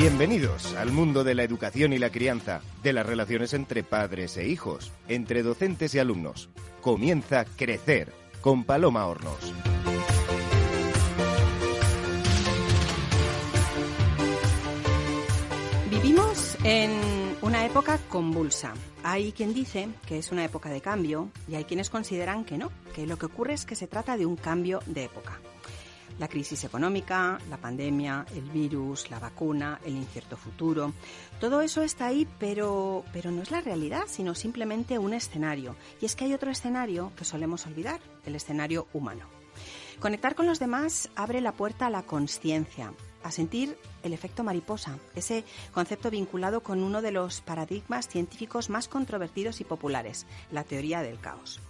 Bienvenidos al mundo de la educación y la crianza, de las relaciones entre padres e hijos, entre docentes y alumnos. Comienza Crecer con Paloma Hornos. Vivimos en una época convulsa. Hay quien dice que es una época de cambio y hay quienes consideran que no, que lo que ocurre es que se trata de un cambio de época la crisis económica, la pandemia, el virus, la vacuna, el incierto futuro. Todo eso está ahí, pero, pero no es la realidad, sino simplemente un escenario. Y es que hay otro escenario que solemos olvidar, el escenario humano. Conectar con los demás abre la puerta a la conciencia, a sentir el efecto mariposa, ese concepto vinculado con uno de los paradigmas científicos más controvertidos y populares, la teoría del caos.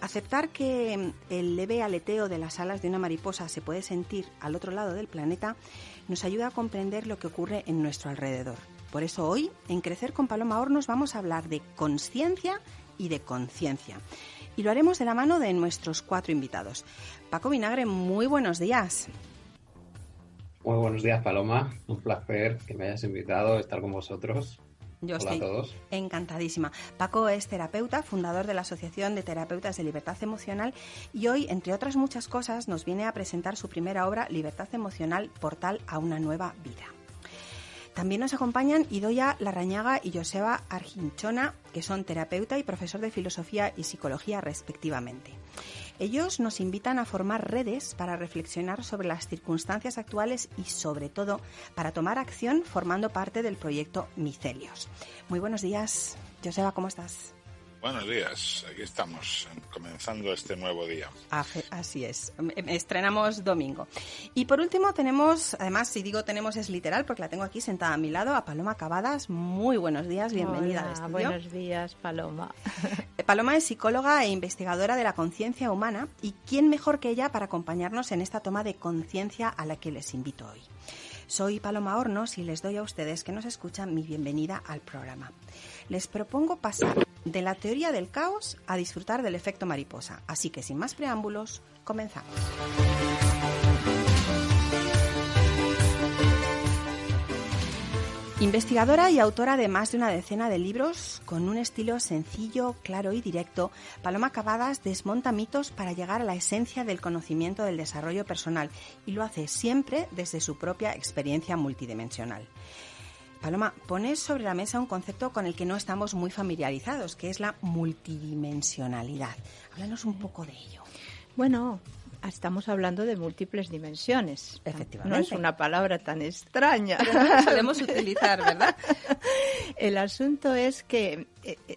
Aceptar que el leve aleteo de las alas de una mariposa se puede sentir al otro lado del planeta nos ayuda a comprender lo que ocurre en nuestro alrededor. Por eso hoy, en Crecer con Paloma Hornos, vamos a hablar de conciencia y de conciencia. Y lo haremos de la mano de nuestros cuatro invitados. Paco Vinagre, muy buenos días. Muy buenos días, Paloma. Un placer que me hayas invitado a estar con vosotros. Yo estoy encantadísima. Paco es terapeuta, fundador de la Asociación de Terapeutas de Libertad Emocional y hoy, entre otras muchas cosas, nos viene a presentar su primera obra, Libertad Emocional, Portal a una nueva vida. También nos acompañan Idoya Larrañaga y Joseba Arginchona, que son terapeuta y profesor de filosofía y psicología respectivamente. Ellos nos invitan a formar redes para reflexionar sobre las circunstancias actuales y sobre todo para tomar acción formando parte del proyecto Micelios. Muy buenos días. Joseba, ¿cómo estás? Buenos días, aquí estamos, comenzando este nuevo día. Así es, em, em, estrenamos domingo. Y por último tenemos, además si digo tenemos es literal porque la tengo aquí sentada a mi lado, a Paloma Cavadas. Muy buenos días, bienvenida al estudio. Buenos días, Paloma. Eh, Paloma es psicóloga e investigadora de la conciencia humana y quién mejor que ella para acompañarnos en esta toma de conciencia a la que les invito hoy. Soy Paloma Hornos y les doy a ustedes que nos escuchan mi bienvenida al programa. Les propongo pasar de la teoría del caos a disfrutar del efecto mariposa. Así que sin más preámbulos, comenzamos. Investigadora y autora de más de una decena de libros, con un estilo sencillo, claro y directo, Paloma Cavadas desmonta mitos para llegar a la esencia del conocimiento del desarrollo personal y lo hace siempre desde su propia experiencia multidimensional. Paloma, pones sobre la mesa un concepto con el que no estamos muy familiarizados, que es la multidimensionalidad. Háblanos un poco de ello. Bueno, estamos hablando de múltiples dimensiones. Efectivamente. No es una palabra tan extraña. Pero no la solemos utilizar, ¿verdad? El asunto es que eh, eh,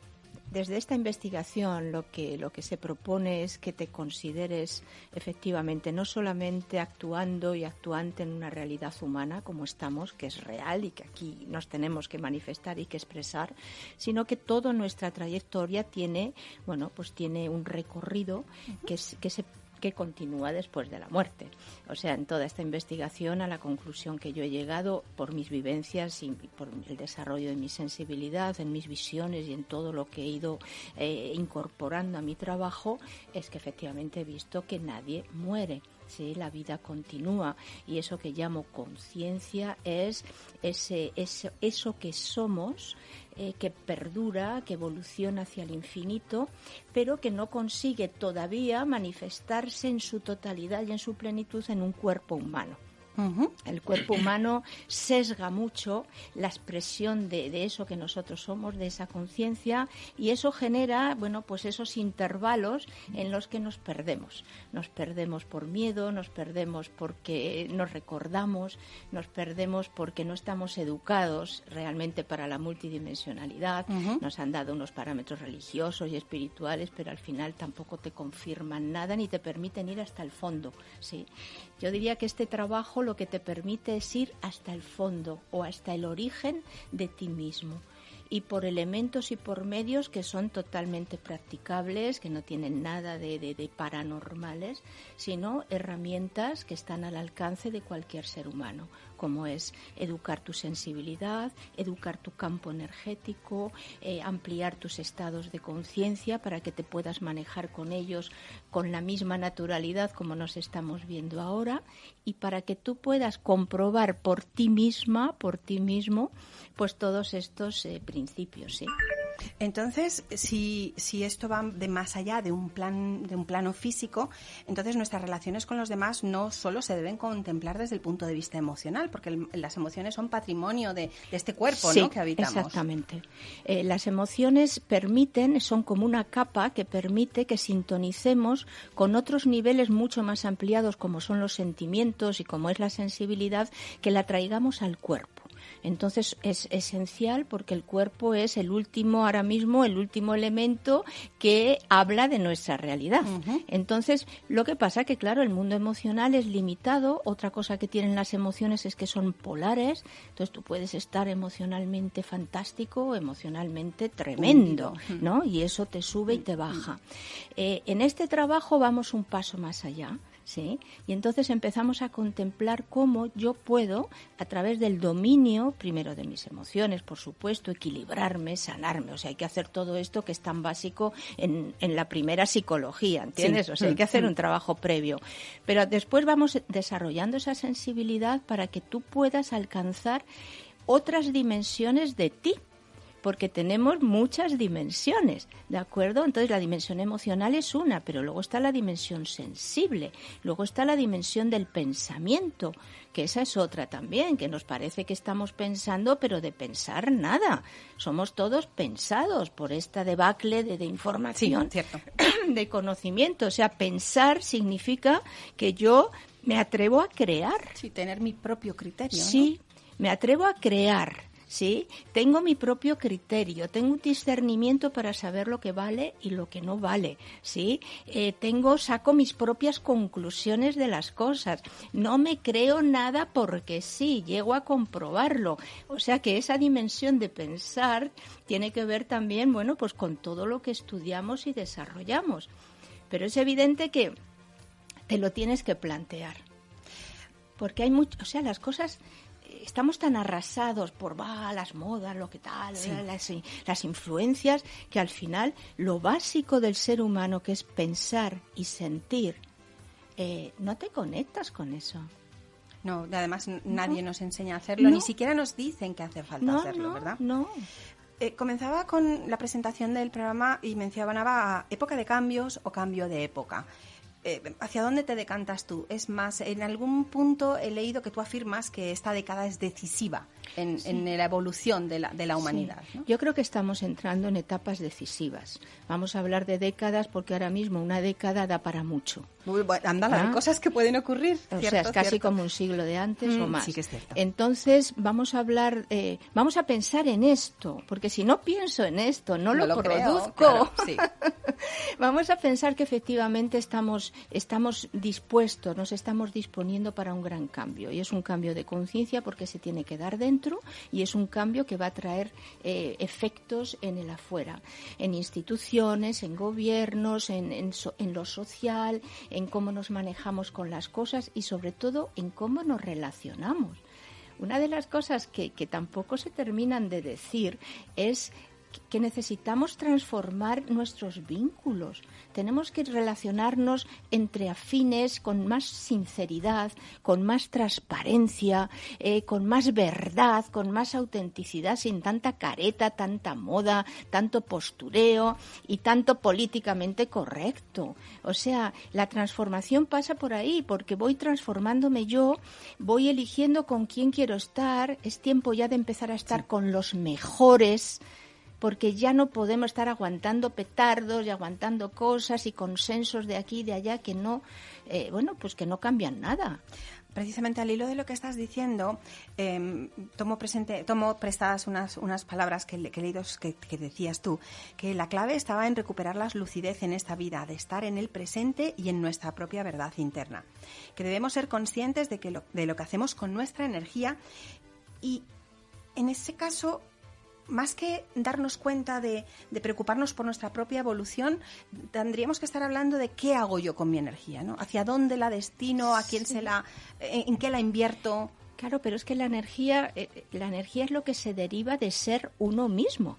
desde esta investigación lo que, lo que se propone es que te consideres efectivamente no solamente actuando y actuante en una realidad humana como estamos, que es real y que aquí nos tenemos que manifestar y que expresar, sino que toda nuestra trayectoria tiene, bueno, pues tiene un recorrido que, que se que continúa después de la muerte. O sea, en toda esta investigación a la conclusión que yo he llegado por mis vivencias y por el desarrollo de mi sensibilidad, en mis visiones y en todo lo que he ido eh, incorporando a mi trabajo, es que efectivamente he visto que nadie muere. Sí, la vida continúa y eso que llamo conciencia es ese, eso, eso que somos eh, que perdura, que evoluciona hacia el infinito, pero que no consigue todavía manifestarse en su totalidad y en su plenitud en un cuerpo humano. El cuerpo humano sesga mucho la expresión de, eso que nosotros somos, de esa conciencia, y eso genera, bueno, pues esos intervalos en los que nos perdemos. Nos perdemos por miedo, nos perdemos porque nos recordamos, nos perdemos porque no estamos educados realmente para la multidimensionalidad. Nos han dado unos parámetros religiosos y espirituales, pero al final tampoco te confirman nada ni te permiten ir hasta el fondo. ¿sí? Yo diría que este trabajo lo que te permite es ir hasta el fondo o hasta el origen de ti mismo. Y por elementos y por medios que son totalmente practicables, que no tienen nada de, paranormales, sino herramientas que están al alcance de cualquier ser humano como es educar tu sensibilidad, educar tu campo energético, eh, ampliar tus estados de conciencia para que te puedas manejar con ellos con la misma naturalidad como nos estamos viendo ahora y para que tú puedas comprobar por ti misma, por ti mismo, pues todos estos eh, principios. Entonces, si, si esto va de más allá de un plan de un plano físico, entonces nuestras relaciones con los demás no solo se deben contemplar desde el punto de vista emocional, porque las emociones son patrimonio de, este cuerpo ¿no? que habitamos. Exactamente. Eh, las emociones permiten, son como una capa que permite que sintonicemos con otros niveles mucho más ampliados, como son los sentimientos y como es la sensibilidad, que la traigamos al cuerpo. Entonces es esencial porque el cuerpo es el último, ahora mismo, el último elemento que habla de nuestra realidad. Entonces, lo que pasa que, claro, el mundo emocional es limitado. Otra cosa que tienen las emociones es que son polares. Entonces, tú puedes estar emocionalmente fantástico emocionalmente tremendo, ¿no? Y eso te sube y te baja. Eh, en este trabajo vamos un paso más allá. ¿Sí? Y entonces empezamos a contemplar cómo yo puedo, a través del dominio, primero de mis emociones, por supuesto, equilibrarme, sanarme. O sea, hay que hacer todo esto que es tan básico en, en la primera psicología, ¿entiendes? O sea, hay que hacer un trabajo previo. Pero después vamos desarrollando esa sensibilidad para que tú puedas alcanzar otras dimensiones de ti porque tenemos muchas dimensiones, ¿de acuerdo? Entonces la dimensión emocional es una, pero luego está la dimensión sensible, luego está la dimensión del pensamiento, que esa es otra también, que nos parece que estamos pensando, pero de pensar nada. Somos todos pensados por esta debacle de, información, de conocimiento. O sea, pensar significa que yo me atrevo a crear. Sí, tener mi propio criterio. Sí, me atrevo a crear ¿sí? Tengo mi propio criterio, tengo un discernimiento para saber lo que vale y lo que no vale, ¿sí? Eh, tengo, saco mis propias conclusiones de las cosas. No me creo nada porque sí, llego a comprobarlo. O sea que esa dimensión de pensar tiene que ver también, bueno, pues con todo lo que estudiamos y desarrollamos. Pero es evidente que te lo tienes que plantear. Porque hay mucho, o sea, las cosas estamos tan arrasados por las modas, lo que tal, las, influencias, que al final lo básico del ser humano, que es pensar y sentir, eh, no te conectas con eso. No, además nadie nos enseña a hacerlo, ni siquiera nos dicen que hace falta hacerlo, ¿verdad? No. Eh, comenzaba con la presentación del programa y mencionaba época de cambios o cambio de época. Eh, ¿hacia dónde te decantas tú? Es más, en algún punto he leído que tú afirmas que esta década es decisiva en, la evolución de la, de la humanidad. Yo creo que estamos entrando en etapas decisivas. Vamos a hablar de décadas porque ahora mismo una década da para mucho. Muy bueno, ¿Ah? cosas que pueden ocurrir. o sea, es casi como un siglo de antes o mm, más. Sí que es cierto. Entonces, vamos a hablar, eh, vamos a pensar en esto, porque si no pienso en esto, no, lo, produzco. vamos a pensar que efectivamente estamos, estamos dispuestos, nos estamos disponiendo para un gran cambio. Y es un cambio de conciencia porque se tiene que dar dentro y es un cambio que va a traer eh, efectos en el afuera, en instituciones, en gobiernos, en, en lo social, en cómo nos manejamos con las cosas y sobre todo en cómo nos relacionamos. Una de las cosas que, que tampoco se terminan de decir es que necesitamos transformar nuestros vínculos. Tenemos que relacionarnos entre afines con más sinceridad, con más transparencia, eh, con más verdad, con más autenticidad, sin tanta careta, tanta moda, tanto postureo y tanto políticamente correcto. O sea, la transformación pasa por ahí, porque voy transformándome yo, voy eligiendo con quién quiero estar, es tiempo ya de empezar a estar con los mejores porque ya no podemos estar aguantando petardos y aguantando cosas y consensos de aquí y de allá que no, eh, bueno, pues que no cambian nada. Precisamente al hilo de lo que estás diciendo, em, tomo, presente, tomo prestadas unas, unas palabras que, que leído que, que, decías tú, que la clave estaba en recuperar la lucidez en esta vida, de estar en el presente y en nuestra propia verdad interna, que debemos ser conscientes de, que lo, de lo que hacemos con nuestra energía y en ese caso más que darnos cuenta de, de, preocuparnos por nuestra propia evolución, tendríamos que estar hablando de qué hago yo con mi energía, ¿no? ¿Hacia dónde la destino? ¿A quién se la, en, qué la invierto? Claro, pero es que la energía, eh, la energía es lo que se deriva de ser uno mismo.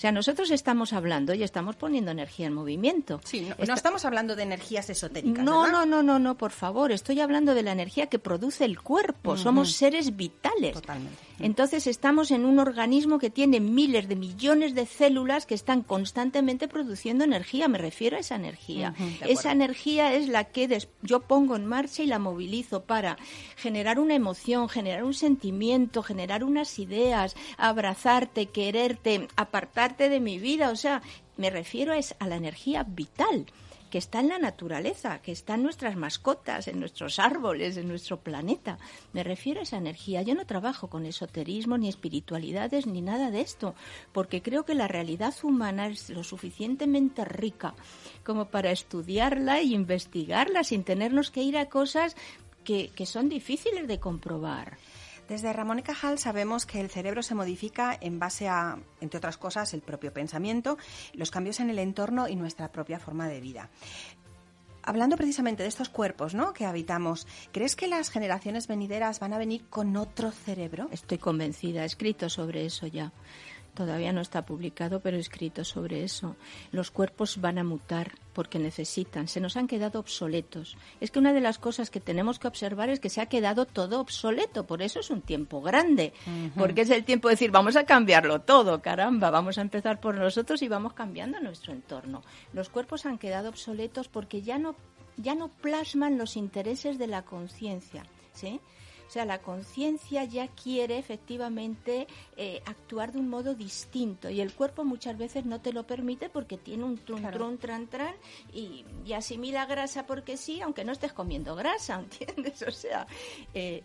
O sea, nosotros estamos hablando y estamos poniendo energía en movimiento. Sí, no, estamos hablando de energías esotéricas. No, no, no, no, no, por favor. Estoy hablando de la energía que produce el cuerpo. Somos seres vitales. Totalmente. Entonces estamos en un organismo que tiene miles de millones de células que están constantemente produciendo energía. Me refiero a esa energía. esa energía es la que yo pongo en marcha y la movilizo para generar una emoción, generar un sentimiento, generar unas ideas, abrazarte, quererte, apartar de mi vida. O sea, me refiero es a la energía vital que está en la naturaleza, que está en nuestras mascotas, en nuestros árboles, en nuestro planeta. Me refiero a esa energía. Yo no trabajo con esoterismo, ni espiritualidades, ni nada de esto, porque creo que la realidad humana es lo suficientemente rica como para estudiarla e investigarla sin tenernos que ir a cosas que son difíciles de comprobar. Desde Ramón y Cajal sabemos que el cerebro se modifica en base a, entre otras cosas, el propio pensamiento, los cambios en el entorno y nuestra propia forma de vida. Hablando precisamente de estos cuerpos ¿no? que habitamos, ¿crees que las generaciones venideras van a venir con otro cerebro? Estoy convencida, he escrito sobre eso ya. Todavía no está publicado, pero he escrito sobre eso. Los cuerpos van a mutar porque necesitan, se nos han quedado obsoletos. Es que una de las cosas que tenemos que observar es que se ha quedado todo obsoleto, por eso es un tiempo grande, porque es el tiempo de decir, vamos a cambiarlo todo, caramba, vamos a empezar por nosotros y vamos cambiando nuestro entorno. Los cuerpos han quedado obsoletos porque ya no, ya no plasman los intereses de la conciencia, ¿sí? O sea, la conciencia ya quiere efectivamente eh, actuar de un modo distinto y el cuerpo muchas veces no te lo permite porque tiene un trun, trun, tran, tran y, asimila grasa porque sí, aunque no estés comiendo grasa, ¿entiendes? O sea, eh,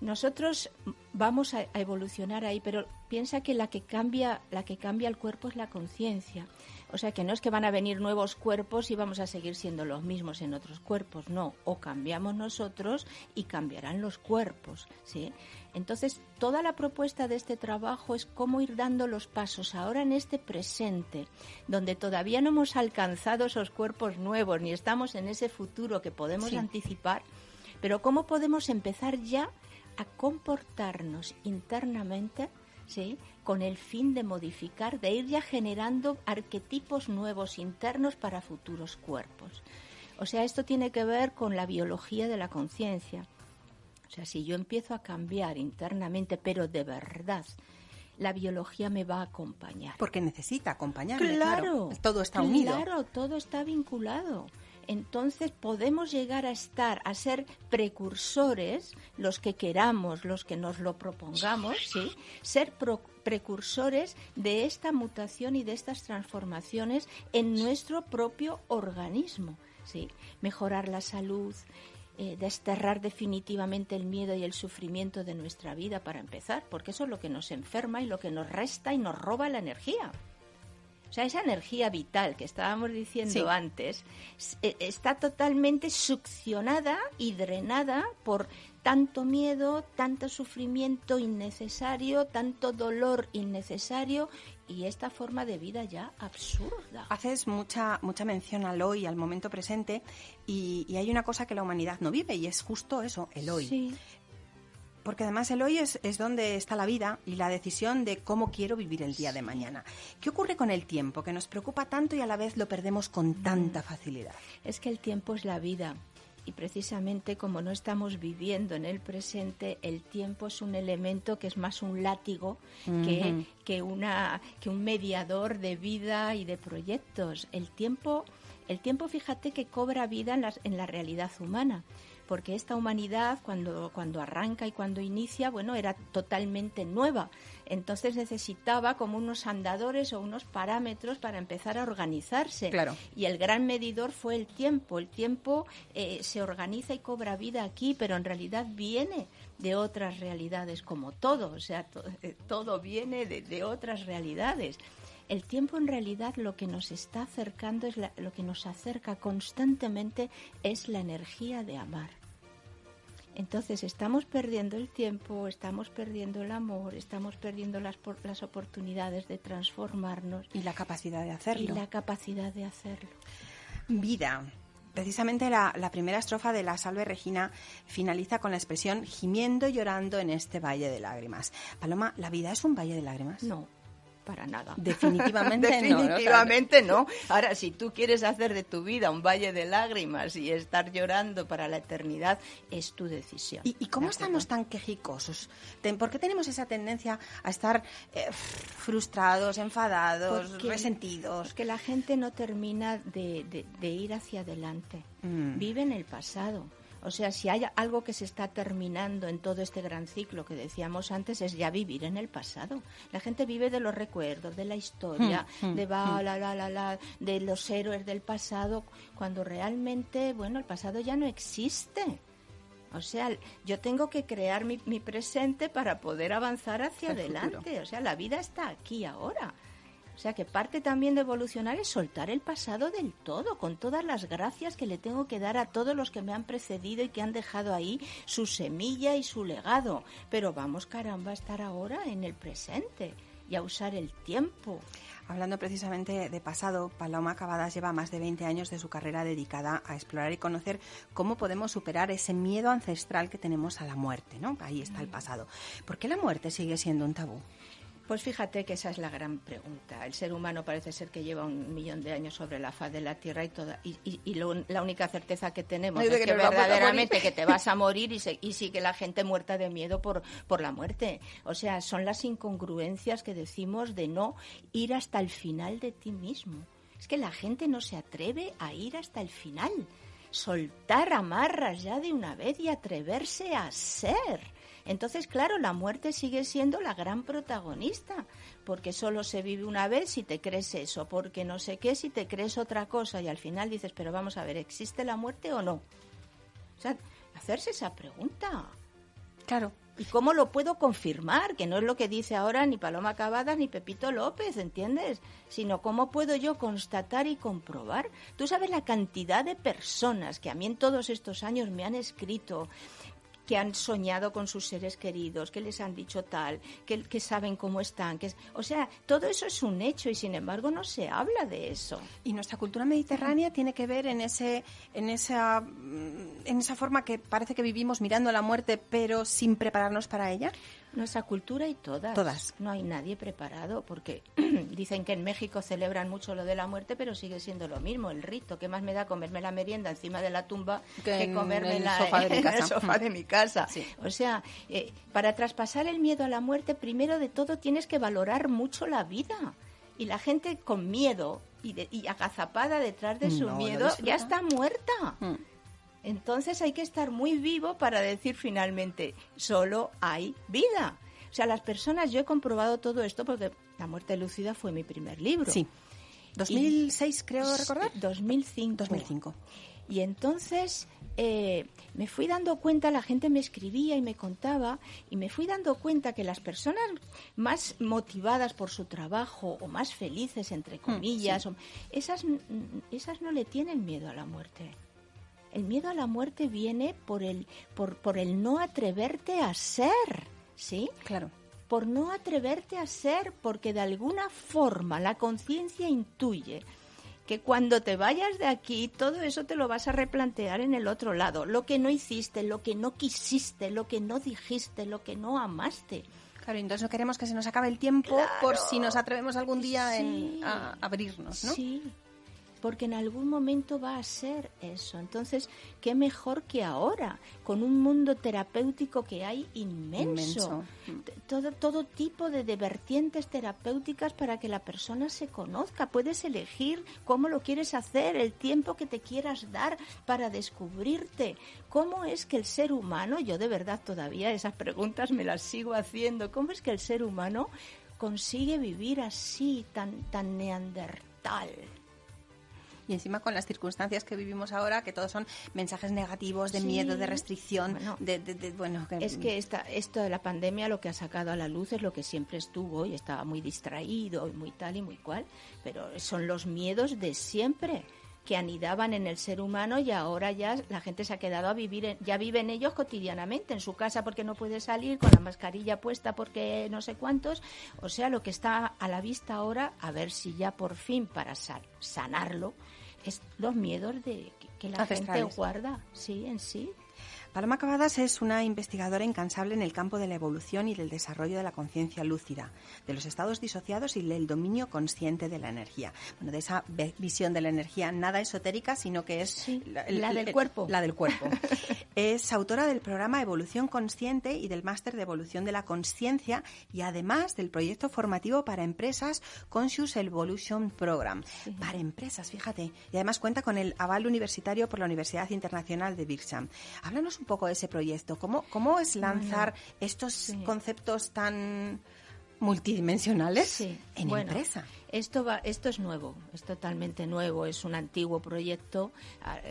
nosotros vamos a, evolucionar ahí, pero piensa que la que cambia, la que cambia el cuerpo es la conciencia. O sea que no es que van a venir nuevos cuerpos y vamos a seguir siendo los mismos en otros cuerpos, no. O cambiamos nosotros y cambiarán los cuerpos, ¿sí? Entonces, toda la propuesta de este trabajo es cómo ir dando los pasos ahora en este presente, donde todavía no hemos alcanzado esos cuerpos nuevos ni estamos en ese futuro que podemos anticipar, pero cómo podemos empezar ya a comportarnos internamente, ¿sí? Con el fin de modificar, de ir ya generando arquetipos nuevos internos para futuros cuerpos. O sea, esto tiene que ver con la biología de la conciencia. O sea, si yo empiezo a cambiar internamente, pero de verdad, la biología me va a acompañar. Porque necesita acompañarme. Claro, todo está unido. Claro, todo está vinculado entonces podemos llegar a estar, a ser precursores, los que queramos, los que nos lo propongamos, ¿sí? ser precursores de esta mutación y de estas transformaciones en nuestro propio organismo. ¿sí? Mejorar la salud, eh, desterrar definitivamente el miedo y el sufrimiento de nuestra vida para empezar, porque eso es lo que nos enferma y lo que nos resta y nos roba la energía. O sea, esa energía vital que estábamos diciendo antes e, está totalmente succionada y drenada por tanto miedo, tanto sufrimiento innecesario, tanto dolor innecesario y esta forma de vida ya absurda. Haces mucha mucha mención al hoy, al momento presente, y, y hay una cosa que la humanidad no vive y es justo eso, el hoy. Sí porque además el hoy es, es, donde está la vida y la decisión de cómo quiero vivir el día de mañana. ¿Qué ocurre con el tiempo, que nos preocupa tanto y a la vez lo perdemos con tanta facilidad? Es que el tiempo es la vida. Y precisamente como no estamos viviendo en el presente, el tiempo es un elemento que es más un látigo que, que, una, que un mediador de vida y de proyectos. El tiempo, el tiempo fíjate que cobra vida en en la realidad humana porque esta humanidad cuando, cuando arranca y cuando inicia, bueno, era totalmente nueva. Entonces necesitaba como unos andadores o unos parámetros para empezar a organizarse. Claro. Y el gran medidor fue el tiempo. El tiempo eh, se organiza y cobra vida aquí, pero en realidad viene de otras realidades, como todo. O sea, eh, todo viene de, de otras realidades. El tiempo en realidad lo que nos está acercando, es lo que nos acerca constantemente es la energía de amar. Entonces estamos perdiendo el tiempo, estamos perdiendo el amor, estamos perdiendo las, las oportunidades de transformarnos. Y la capacidad de hacerlo. Y la capacidad de hacerlo. Vida. Precisamente la, la primera estrofa de la Salve Regina finaliza con la expresión gimiendo y llorando en este valle de lágrimas. Paloma, ¿la vida es un valle de lágrimas? No, para nada. Definitivamente, Definitivamente no. Ahora, si tú quieres hacer de tu vida un valle de lágrimas y estar llorando para la eternidad, es tu decisión. ¿Y, cómo estamos tan quejicosos? ¿Por qué tenemos esa tendencia a estar eh, frustrados, enfadados, resentidos? Que la gente no termina de, ir hacia adelante. Mm. Vive en el pasado o sea, si hay algo que se está terminando en todo este gran ciclo que decíamos antes, es ya vivir en el pasado. La gente vive de los recuerdos, de la historia, hmm, hmm, de la, hmm. la, la, la, de los héroes del pasado, cuando realmente, bueno, el pasado ya no existe. O sea, yo tengo que crear mi, mi presente para poder avanzar hacia adelante. O sea, la vida está aquí ahora. O sea que parte también de evolucionar es soltar el pasado del todo, con todas las gracias que le tengo que dar a todos los que me han precedido y que han dejado ahí su semilla y su legado. Pero vamos, caramba, a estar ahora en el presente y a usar el tiempo. Hablando precisamente de pasado, Paloma Cavadas lleva más de 20 años de su carrera dedicada a explorar y conocer cómo podemos superar ese miedo ancestral que tenemos a la muerte, ¿no? Ahí está el pasado. ¿Por qué la muerte sigue siendo un tabú? Pues fíjate que esa es la gran pregunta. El ser humano parece ser que lleva un millón de años sobre la faz de la Tierra y toda y, la única certeza que tenemos es que, verdaderamente que te vas a morir y, y sigue la gente muerta de miedo por, por la muerte. O sea, son las incongruencias que decimos de no ir hasta el final de ti mismo. Es que la gente no se atreve a ir hasta el final. Soltar amarras ya de una vez y atreverse a ser entonces, claro, la muerte sigue siendo la gran protagonista, porque solo se vive una vez si te crees eso, porque no sé qué si te crees otra cosa y al final dices, pero vamos a ver, ¿existe la muerte o no? O sea, hacerse esa pregunta. Claro. ¿Y cómo lo puedo confirmar? Que no es lo que dice ahora ni Paloma Cavadas ni Pepito López, ¿entiendes? Sino cómo puedo yo constatar y comprobar. Tú sabes la cantidad de personas que a mí en todos estos años me han escrito que han soñado con sus seres queridos, que les han dicho tal, que, que saben cómo están. Que o sea, todo eso es un hecho y sin embargo no se habla de eso. Y nuestra cultura mediterránea tiene que ver en, ese, en, esa, en esa forma que parece que vivimos mirando la muerte pero sin prepararnos para ella. Nuestra cultura y todas. Todas. No hay nadie preparado porque dicen que en México celebran mucho lo de la muerte, pero sigue siendo lo mismo, el rito. ¿Qué más me da comerme la merienda encima de la tumba que, comerme el sofá de mi casa? el sofá de mi casa? O sea, eh, para traspasar el miedo a la muerte, primero de todo tienes que valorar mucho la vida. Y la gente con miedo y, agazapada detrás de su miedo ya está muerta. Mm. Entonces hay que estar muy vivo para decir finalmente, solo hay vida. O sea, las personas, yo he comprobado todo esto porque La muerte lúcida fue mi primer libro. Sí. 2006 creo recordar. 2005. 2005. Y entonces eh, me fui dando cuenta, la gente me escribía y me contaba, y me fui dando cuenta que las personas más motivadas por su trabajo o más felices, entre mm, comillas, esas, esas no le tienen miedo a la muerte. El miedo a la muerte viene por el, por, por el no atreverte a ser, ¿sí? Claro. Por no atreverte a ser, porque de alguna forma la conciencia intuye que cuando te vayas de aquí, todo eso te lo vas a replantear en el otro lado. Lo que no hiciste, lo que no quisiste, lo que no dijiste, lo que no amaste. Claro, entonces no queremos que se nos acabe el tiempo por si nos atrevemos algún día en, a abrirnos, ¿no? Sí, porque en algún momento va a ser eso. Entonces, ¿qué mejor que ahora, con un mundo terapéutico que hay inmenso? Todo, todo tipo de, de, vertientes terapéuticas para que la persona se conozca. Puedes elegir cómo lo quieres hacer, el tiempo que te quieras dar para descubrirte. ¿Cómo es que el ser humano, yo de verdad todavía esas preguntas me las sigo haciendo, cómo es que el ser humano consigue vivir así, tan, tan neandertal? Y encima con las circunstancias que vivimos ahora, que todos son mensajes negativos de miedo, de restricción, de, bueno, es que esta, esto de la pandemia lo que ha sacado a la luz es lo que siempre estuvo y estaba muy distraído y muy tal y muy cual, pero son los miedos de siempre que anidaban en el ser humano y ahora ya la gente se ha quedado a vivir, ya viven ellos cotidianamente en su casa porque no puede salir con la mascarilla puesta porque no sé cuántos. O sea, lo que está a la vista ahora, a ver si ya por fin para sanarlo, es los miedos de que, la gente guarda, sí, en sí. Paloma Cavadas es una investigadora incansable en el campo de la evolución y del desarrollo de la conciencia lúcida, de los estados disociados y del dominio consciente de la energía. Bueno, de esa visión de la energía nada esotérica, sino que es la, del cuerpo. La del cuerpo. es autora del programa Evolución Consciente y del máster de Evolución de la Conciencia y además del proyecto formativo para empresas Conscious Evolution Program. Para empresas, fíjate. Y además cuenta con el aval universitario por la Universidad Internacional de Bircham. Háblanos un poco de ese proyecto. ¿Cómo, cómo es lanzar estos conceptos tan multidimensionales en empresa? Esto, va, esto es nuevo, es totalmente nuevo, es un antiguo proyecto,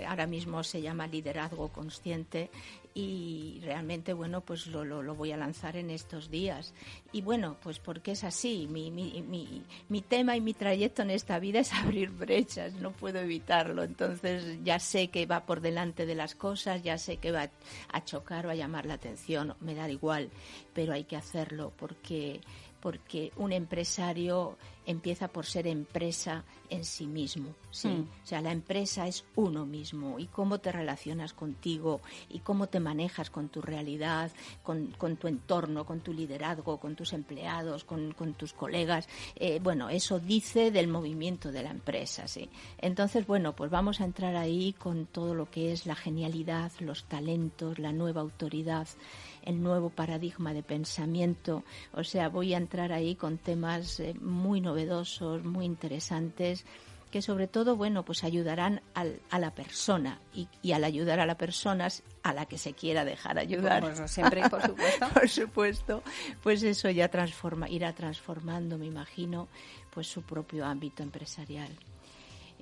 ahora mismo se llama Liderazgo Consciente y realmente, bueno, pues lo, lo, voy a lanzar en estos días. Y bueno, pues porque es así, mi, mi, mi, mi tema y mi trayecto en esta vida es abrir brechas, no puedo evitarlo, entonces ya sé que va por delante de las cosas, ya sé que va a chocar, va a llamar la atención, me da igual, pero hay que hacerlo porque porque un empresario empieza por ser empresa en sí mismo, ¿sí? Mm. O sea, la empresa es uno mismo y cómo te relacionas contigo y cómo te manejas con tu realidad, con, tu entorno, con tu liderazgo, con tus empleados, con, tus colegas. Eh, bueno, eso dice del movimiento de la empresa, ¿sí? Entonces, bueno, pues vamos a entrar ahí con todo lo que es la genialidad, los talentos, la nueva autoridad el nuevo paradigma de pensamiento. O sea, voy a entrar ahí con temas eh, muy novedosos, muy interesantes que sobre todo, bueno, pues ayudarán al, a la persona y, al ayudar a la persona a la que se quiera dejar ayudar. siempre, por supuesto. por supuesto, pues eso ya transforma, irá transformando, me imagino, pues su propio ámbito empresarial.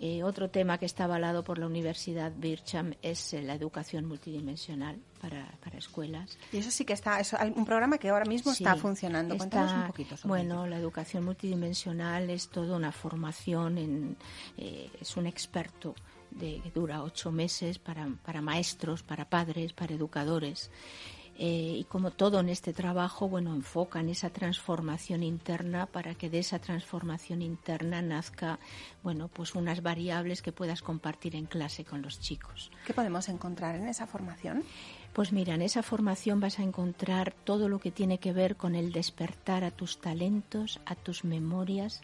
Eh, otro tema que está avalado por la Universidad Bircham es eh, la educación multidimensional para, escuelas. Y eso sí que está, es un programa que ahora mismo está funcionando. Cuéntanos un poquito sobre Bueno, la educación multidimensional es toda una formación, en, eh, es un experto de, que dura ocho meses para, para maestros, para padres, para educadores. Eh, y como todo en este trabajo, bueno, enfoca en esa transformación interna para que de esa transformación interna nazca, bueno, pues unas variables que puedas compartir en clase con los chicos. ¿Qué podemos encontrar en esa formación? Pues mira, en esa formación vas a encontrar todo lo que tiene que ver con el despertar a tus talentos, a tus memorias,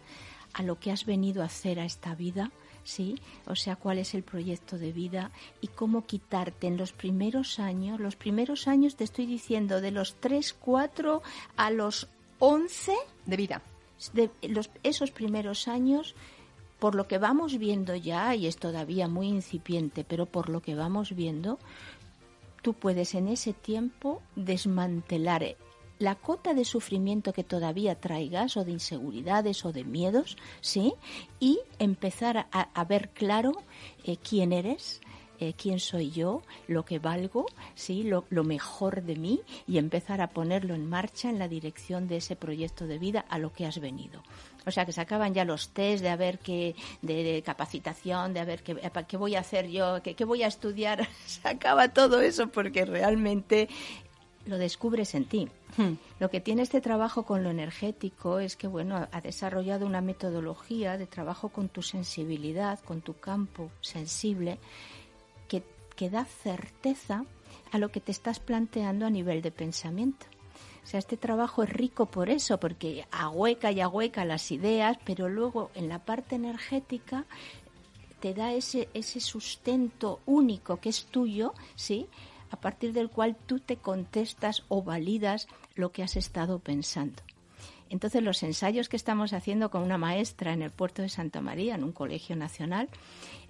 a lo que has venido a hacer a esta vida, ¿sí? O sea, cuál es el proyecto de vida y cómo quitarte en los primeros años, los primeros años te estoy diciendo de los 3, 4 a los 11 de vida. De los, esos primeros años, por lo que vamos viendo ya, y es todavía muy incipiente, pero por lo que vamos viendo, tú puedes en ese tiempo desmantelar la cota de sufrimiento que todavía traigas o de inseguridades o de miedos, ¿sí? Y empezar a, ver claro eh, quién eres, eh, quién soy yo, lo que valgo, sí, lo, mejor de mí y empezar a ponerlo en marcha en la dirección de ese proyecto de vida a lo que has venido. O sea, que se acaban ya los test de a ver qué, de, capacitación, de a ver qué, qué voy a hacer yo, qué, qué voy a estudiar. se acaba todo eso porque realmente lo descubres en ti. Hmm. Lo que tiene este trabajo con lo energético es que, bueno, ha desarrollado una metodología de trabajo con tu sensibilidad, con tu campo sensible, que, que da certeza a lo que te estás planteando a nivel de pensamiento. O sea, este trabajo es rico por eso, porque ahueca y ahueca las ideas, pero luego en la parte energética te da ese, ese sustento único que es tuyo, ¿sí? A partir del cual tú te contestas o validas lo que has estado pensando. Entonces los ensayos que estamos haciendo con una maestra en el puerto de Santa María, en un colegio nacional,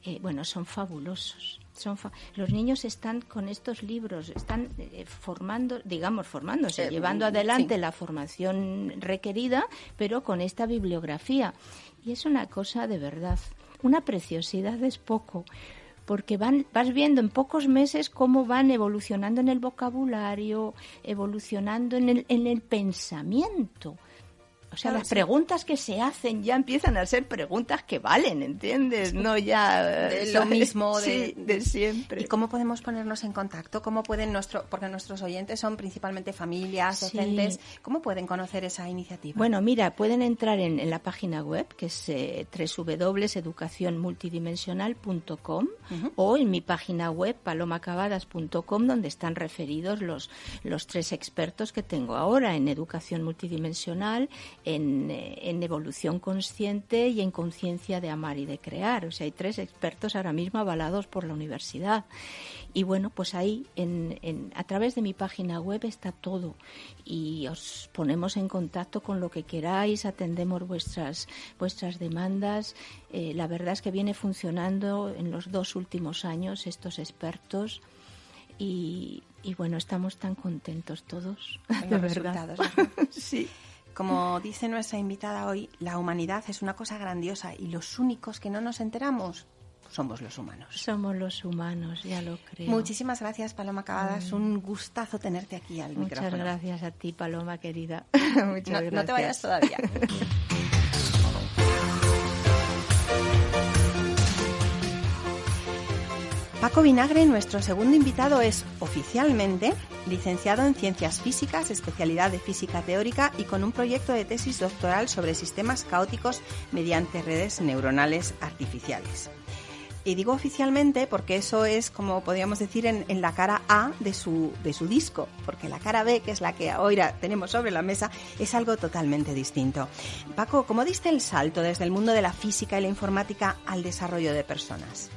eh, bueno, son fabulosos. Son los niños están con estos libros, están eh, formando, digamos, formándose, eh, llevando adelante la formación requerida, pero con esta bibliografía. Y es una cosa de verdad, una preciosidad es poco, porque vas viendo en pocos meses cómo van evolucionando en el vocabulario, evolucionando en el, en el pensamiento. O sea, las preguntas que se hacen ya empiezan a ser preguntas que valen, ¿entiendes? No ya de lo mismo de, de, siempre. ¿Y cómo podemos ponernos en contacto? ¿Cómo pueden nuestro, porque nuestros oyentes son principalmente familias, docentes, ¿cómo pueden conocer esa iniciativa? Bueno, mira, pueden entrar en, la página web que es eh, www.educacionmultidimensional.com o en mi página web palomacabadas.com donde están referidos los los tres expertos que tengo ahora en educación multidimensional, en, eh, en evolución consciente y en conciencia de amar y de crear. O sea, hay tres expertos ahora mismo avalados por la universidad. Y bueno, pues ahí en, en, a través de mi página web está todo y os ponemos en contacto con lo que queráis, atendemos vuestras, vuestras demandas. Eh, la verdad es que viene funcionando en los dos últimos años estos expertos y, y bueno, estamos tan contentos todos, de verdad. sí. Como dice nuestra invitada hoy, la humanidad es una cosa grandiosa y los únicos que no nos enteramos somos los humanos. Somos los humanos, ya lo creo. Muchísimas gracias, Paloma Cavadas. Es Un gustazo tenerte aquí al micrófono. Muchas gracias a ti, Paloma, querida. Muchas gracias. No te vayas todavía. Paco Vinagre, nuestro segundo invitado, es oficialmente licenciado en Ciencias Físicas, especialidad de Física Teórica y con un proyecto de tesis doctoral sobre sistemas caóticos mediante redes neuronales artificiales. Y digo oficialmente porque eso es, como podríamos decir, en, la cara A de su, de su disco, porque la cara B, que es la que ahora tenemos sobre la mesa, es algo totalmente distinto. Paco, ¿cómo diste el salto desde el mundo de la física y la informática al desarrollo de personas?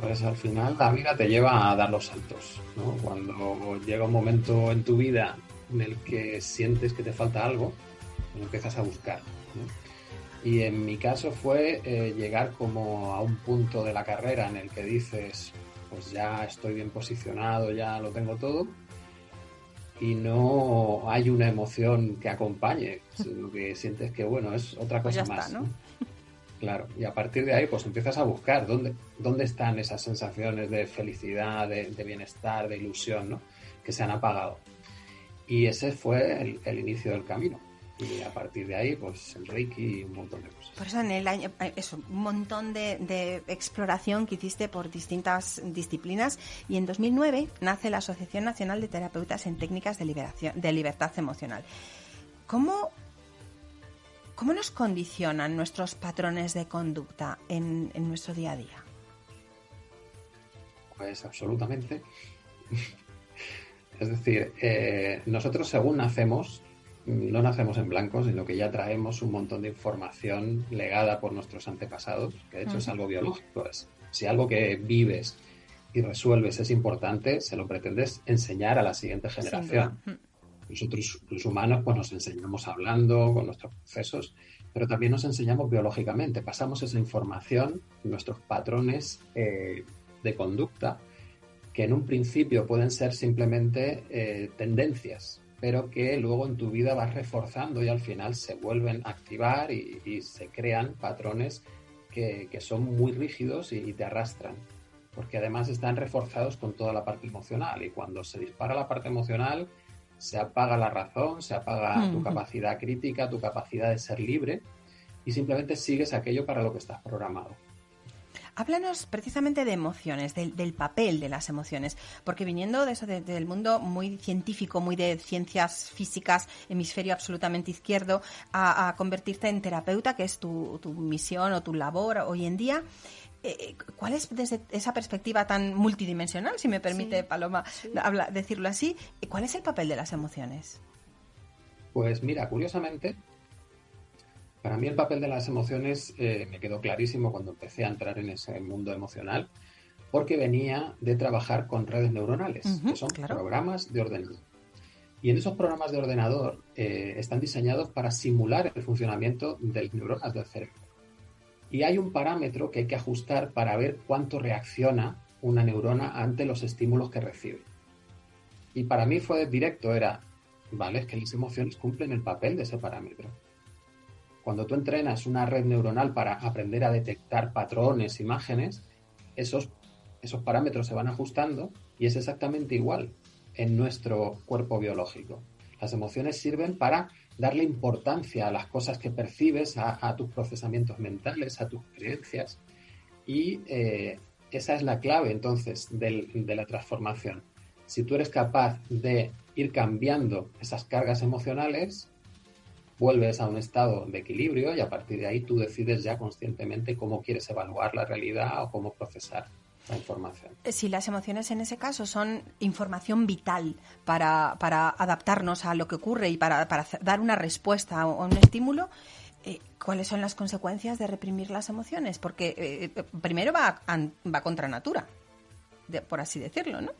Pues al final la vida te lleva a dar los saltos, ¿no? Cuando llega un momento en tu vida en el que sientes que te falta algo, pues empiezas a buscar. Y en mi caso fue eh, llegar como a un punto de la carrera en el que dices, pues ya estoy bien posicionado, ya lo tengo todo, y no hay una emoción que acompañe, sino que sientes que, bueno, es otra pues cosa más. ¿no? Claro, y a partir de ahí pues empiezas a buscar dónde, dónde están esas sensaciones de felicidad, de, bienestar, de ilusión, ¿no? Que se han apagado. Y ese fue el, inicio del camino. Y a partir de ahí, pues el Reiki y un montón de cosas. Por eso en el año, eh, eso, un montón de, de, exploración que hiciste por distintas disciplinas. Y en 2009 nace la Asociación Nacional de Terapeutas en Técnicas de, liberación, de Libertad Emocional. ¿Cómo ¿Cómo nos condicionan nuestros patrones de conducta en, nuestro día a día? Pues absolutamente. es decir, eh, nosotros según nacemos, no nacemos en blanco, sino que ya traemos un montón de información legada por nuestros antepasados, que de hecho es algo biológico. Es, si algo que vives y resuelves es importante, se lo pretendes enseñar a la siguiente generación. Nosotros, los humanos, pues nos enseñamos hablando con nuestros procesos, pero también nos enseñamos biológicamente. Pasamos esa información, nuestros patrones eh, de conducta, que en un principio pueden ser simplemente eh, tendencias, pero que luego en tu vida vas reforzando y al final se vuelven a activar y, se crean patrones que, son muy rígidos y te arrastran porque además están reforzados con toda la parte emocional y cuando se dispara la parte emocional se apaga la razón, se apaga tu capacidad crítica, tu capacidad de ser libre y simplemente sigues aquello para lo que estás programado. Háblanos precisamente de emociones, del, papel de las emociones, porque viniendo de eso, del mundo muy científico, muy de ciencias físicas, hemisferio absolutamente izquierdo, a, convertirte en terapeuta, que es tu, tu, misión o tu labor hoy en día, eh, ¿Cuál es desde esa perspectiva tan multidimensional, si me permite Paloma decirlo así, cuál es el papel de las emociones? Pues mira, curiosamente, para mí el papel de las emociones eh, me quedó clarísimo cuando empecé a entrar en ese mundo emocional, porque venía de trabajar con redes neuronales, que son programas de ordenador. Y en esos programas de ordenador eh, están diseñados para simular el funcionamiento de las neuronas del cerebro. Y hay un parámetro que hay que ajustar para ver cuánto reacciona una neurona ante los estímulos que recibe. Y para mí fue directo, era, vale, es que las emociones cumplen el papel de ese parámetro. Cuando tú entrenas una red neuronal para aprender a detectar patrones, imágenes, esos, esos parámetros se van ajustando y es exactamente igual en nuestro cuerpo biológico. Las emociones sirven para darle importancia a las cosas que percibes, a, tus procesamientos mentales, a tus creencias. Y eh, esa es la clave entonces de la transformación. Si tú eres capaz de ir cambiando esas cargas emocionales, vuelves a un estado de equilibrio y a partir de ahí tú decides ya conscientemente cómo quieres evaluar la realidad o cómo procesar la información. Eh, si las emociones en ese caso son información vital para, adaptarnos a lo que ocurre y para, dar una respuesta o un estímulo, eh, ¿cuáles son las consecuencias de reprimir las emociones? Porque eh, primero va, va contra natura, por así decirlo, ¿no?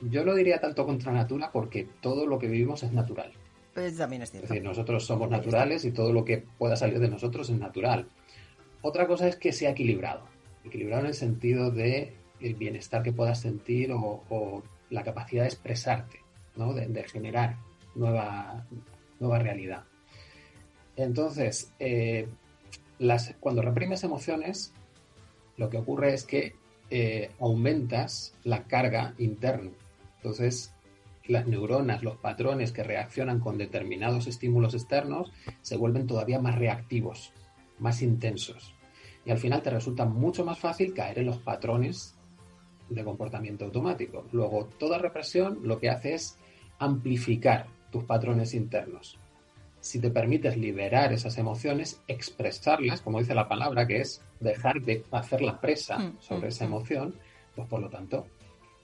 Yo lo diría tanto contra natura porque todo lo que vivimos es natural. Pues también es cierto. Es decir, nosotros somos naturales y todo lo que pueda salir de nosotros es natural. Otra cosa es que sea equilibrado. Equilibrado en el sentido de el bienestar que puedas sentir o, la capacidad de expresarte, ¿no? de, generar nueva, nueva realidad. Entonces, eh, las, cuando reprimes emociones, lo que ocurre es que eh, aumentas la carga interna. Entonces, las neuronas, los patrones que reaccionan con determinados estímulos externos, se vuelven todavía más reactivos, más intensos. Y al final te resulta mucho más fácil caer en los patrones de comportamiento automático. Luego, toda represión lo que hace es amplificar tus patrones internos si te permites liberar esas emociones, expresarlas, como dice la palabra, que es dejar de hacer la presa mm, sobre mm, esa mm. emoción, pues por lo tanto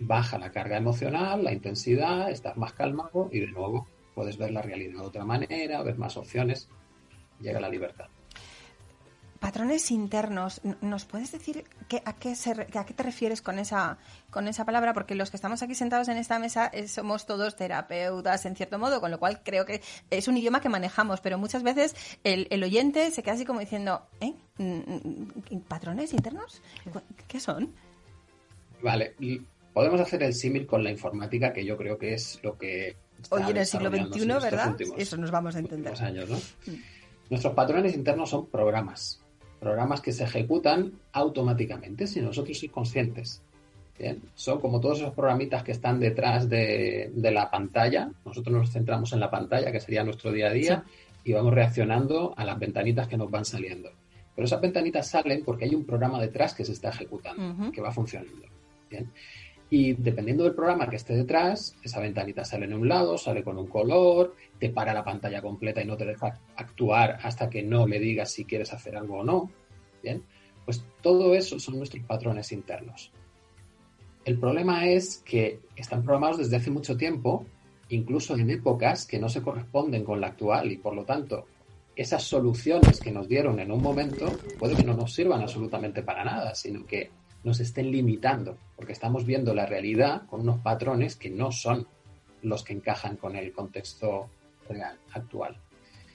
baja la carga emocional, la intensidad, estás más calmado y de nuevo puedes ver la realidad de otra manera, ver más opciones, llega la libertad patrones internos, ¿nos puedes decir a, qué a qué te refieres con esa, con esa palabra? Porque los que estamos aquí sentados en esta mesa eh, somos todos terapeutas, en cierto modo, con lo cual creo que es un idioma que manejamos, pero muchas veces el, oyente se queda así como diciendo, ¿eh? Mm, mm, ¿Patrones internos? ¿Qué son? Vale, podemos hacer el símil con la informática, que yo creo que es lo que... Hoy en el siglo XXI, ¿verdad? Eso nos vamos a entender. Años, ¿no? Mm. Nuestros patrones internos son programas programas que se ejecutan automáticamente si nosotros somos conscientes. Bien, son como todos esos programitas que están detrás de, la pantalla. Nosotros nos centramos en la pantalla, que sería nuestro día a día, y vamos reaccionando a las ventanitas que nos van saliendo. Pero esas ventanitas salen porque hay un programa detrás que se está ejecutando, que va funcionando. Bien. Y dependiendo del programa que esté detrás, esa ventanita sale en un lado, sale con un color, te para la pantalla completa y no te deja actuar hasta que no le digas si quieres hacer algo o no. Bien, pues todo eso son nuestros patrones internos. El problema es que están programados desde hace mucho tiempo, incluso en épocas que no se corresponden con la actual y por lo tanto esas soluciones que nos dieron en un momento puede que no nos sirvan absolutamente para nada, sino que nos estén limitando, porque estamos viendo la realidad con unos patrones que no son los que encajan con el contexto real, actual.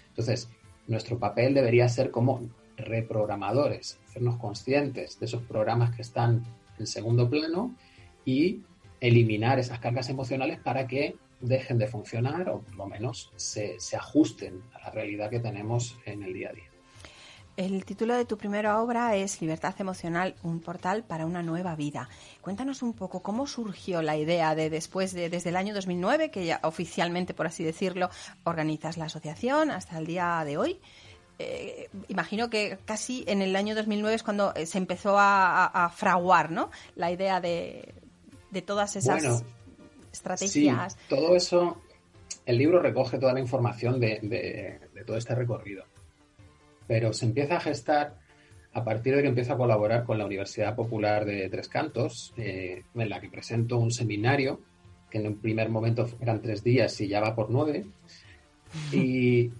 Entonces, nuestro papel debería ser como reprogramadores, hacernos conscientes de esos programas que están en segundo plano y eliminar esas cargas emocionales para que dejen de funcionar o por lo menos se, se ajusten a la realidad que tenemos en el día a día. El título de tu primera obra es Libertad Emocional, un portal para una nueva vida. Cuéntanos un poco cómo surgió la idea de después de desde el año 2009, que ya oficialmente, por así decirlo, organizas la asociación hasta el día de hoy. Eh, imagino que casi en el año 2009 es cuando eh, se empezó a, fraguar ¿no? la idea de, todas esas estrategias. Sí, todo eso, el libro recoge toda la información de todo este recorrido pero se empieza a gestar a partir de que empiezo a colaborar con la Universidad Popular de Tres Cantos, eh, en la que presento un seminario, que en un primer momento eran tres días y ya va por nueve. Y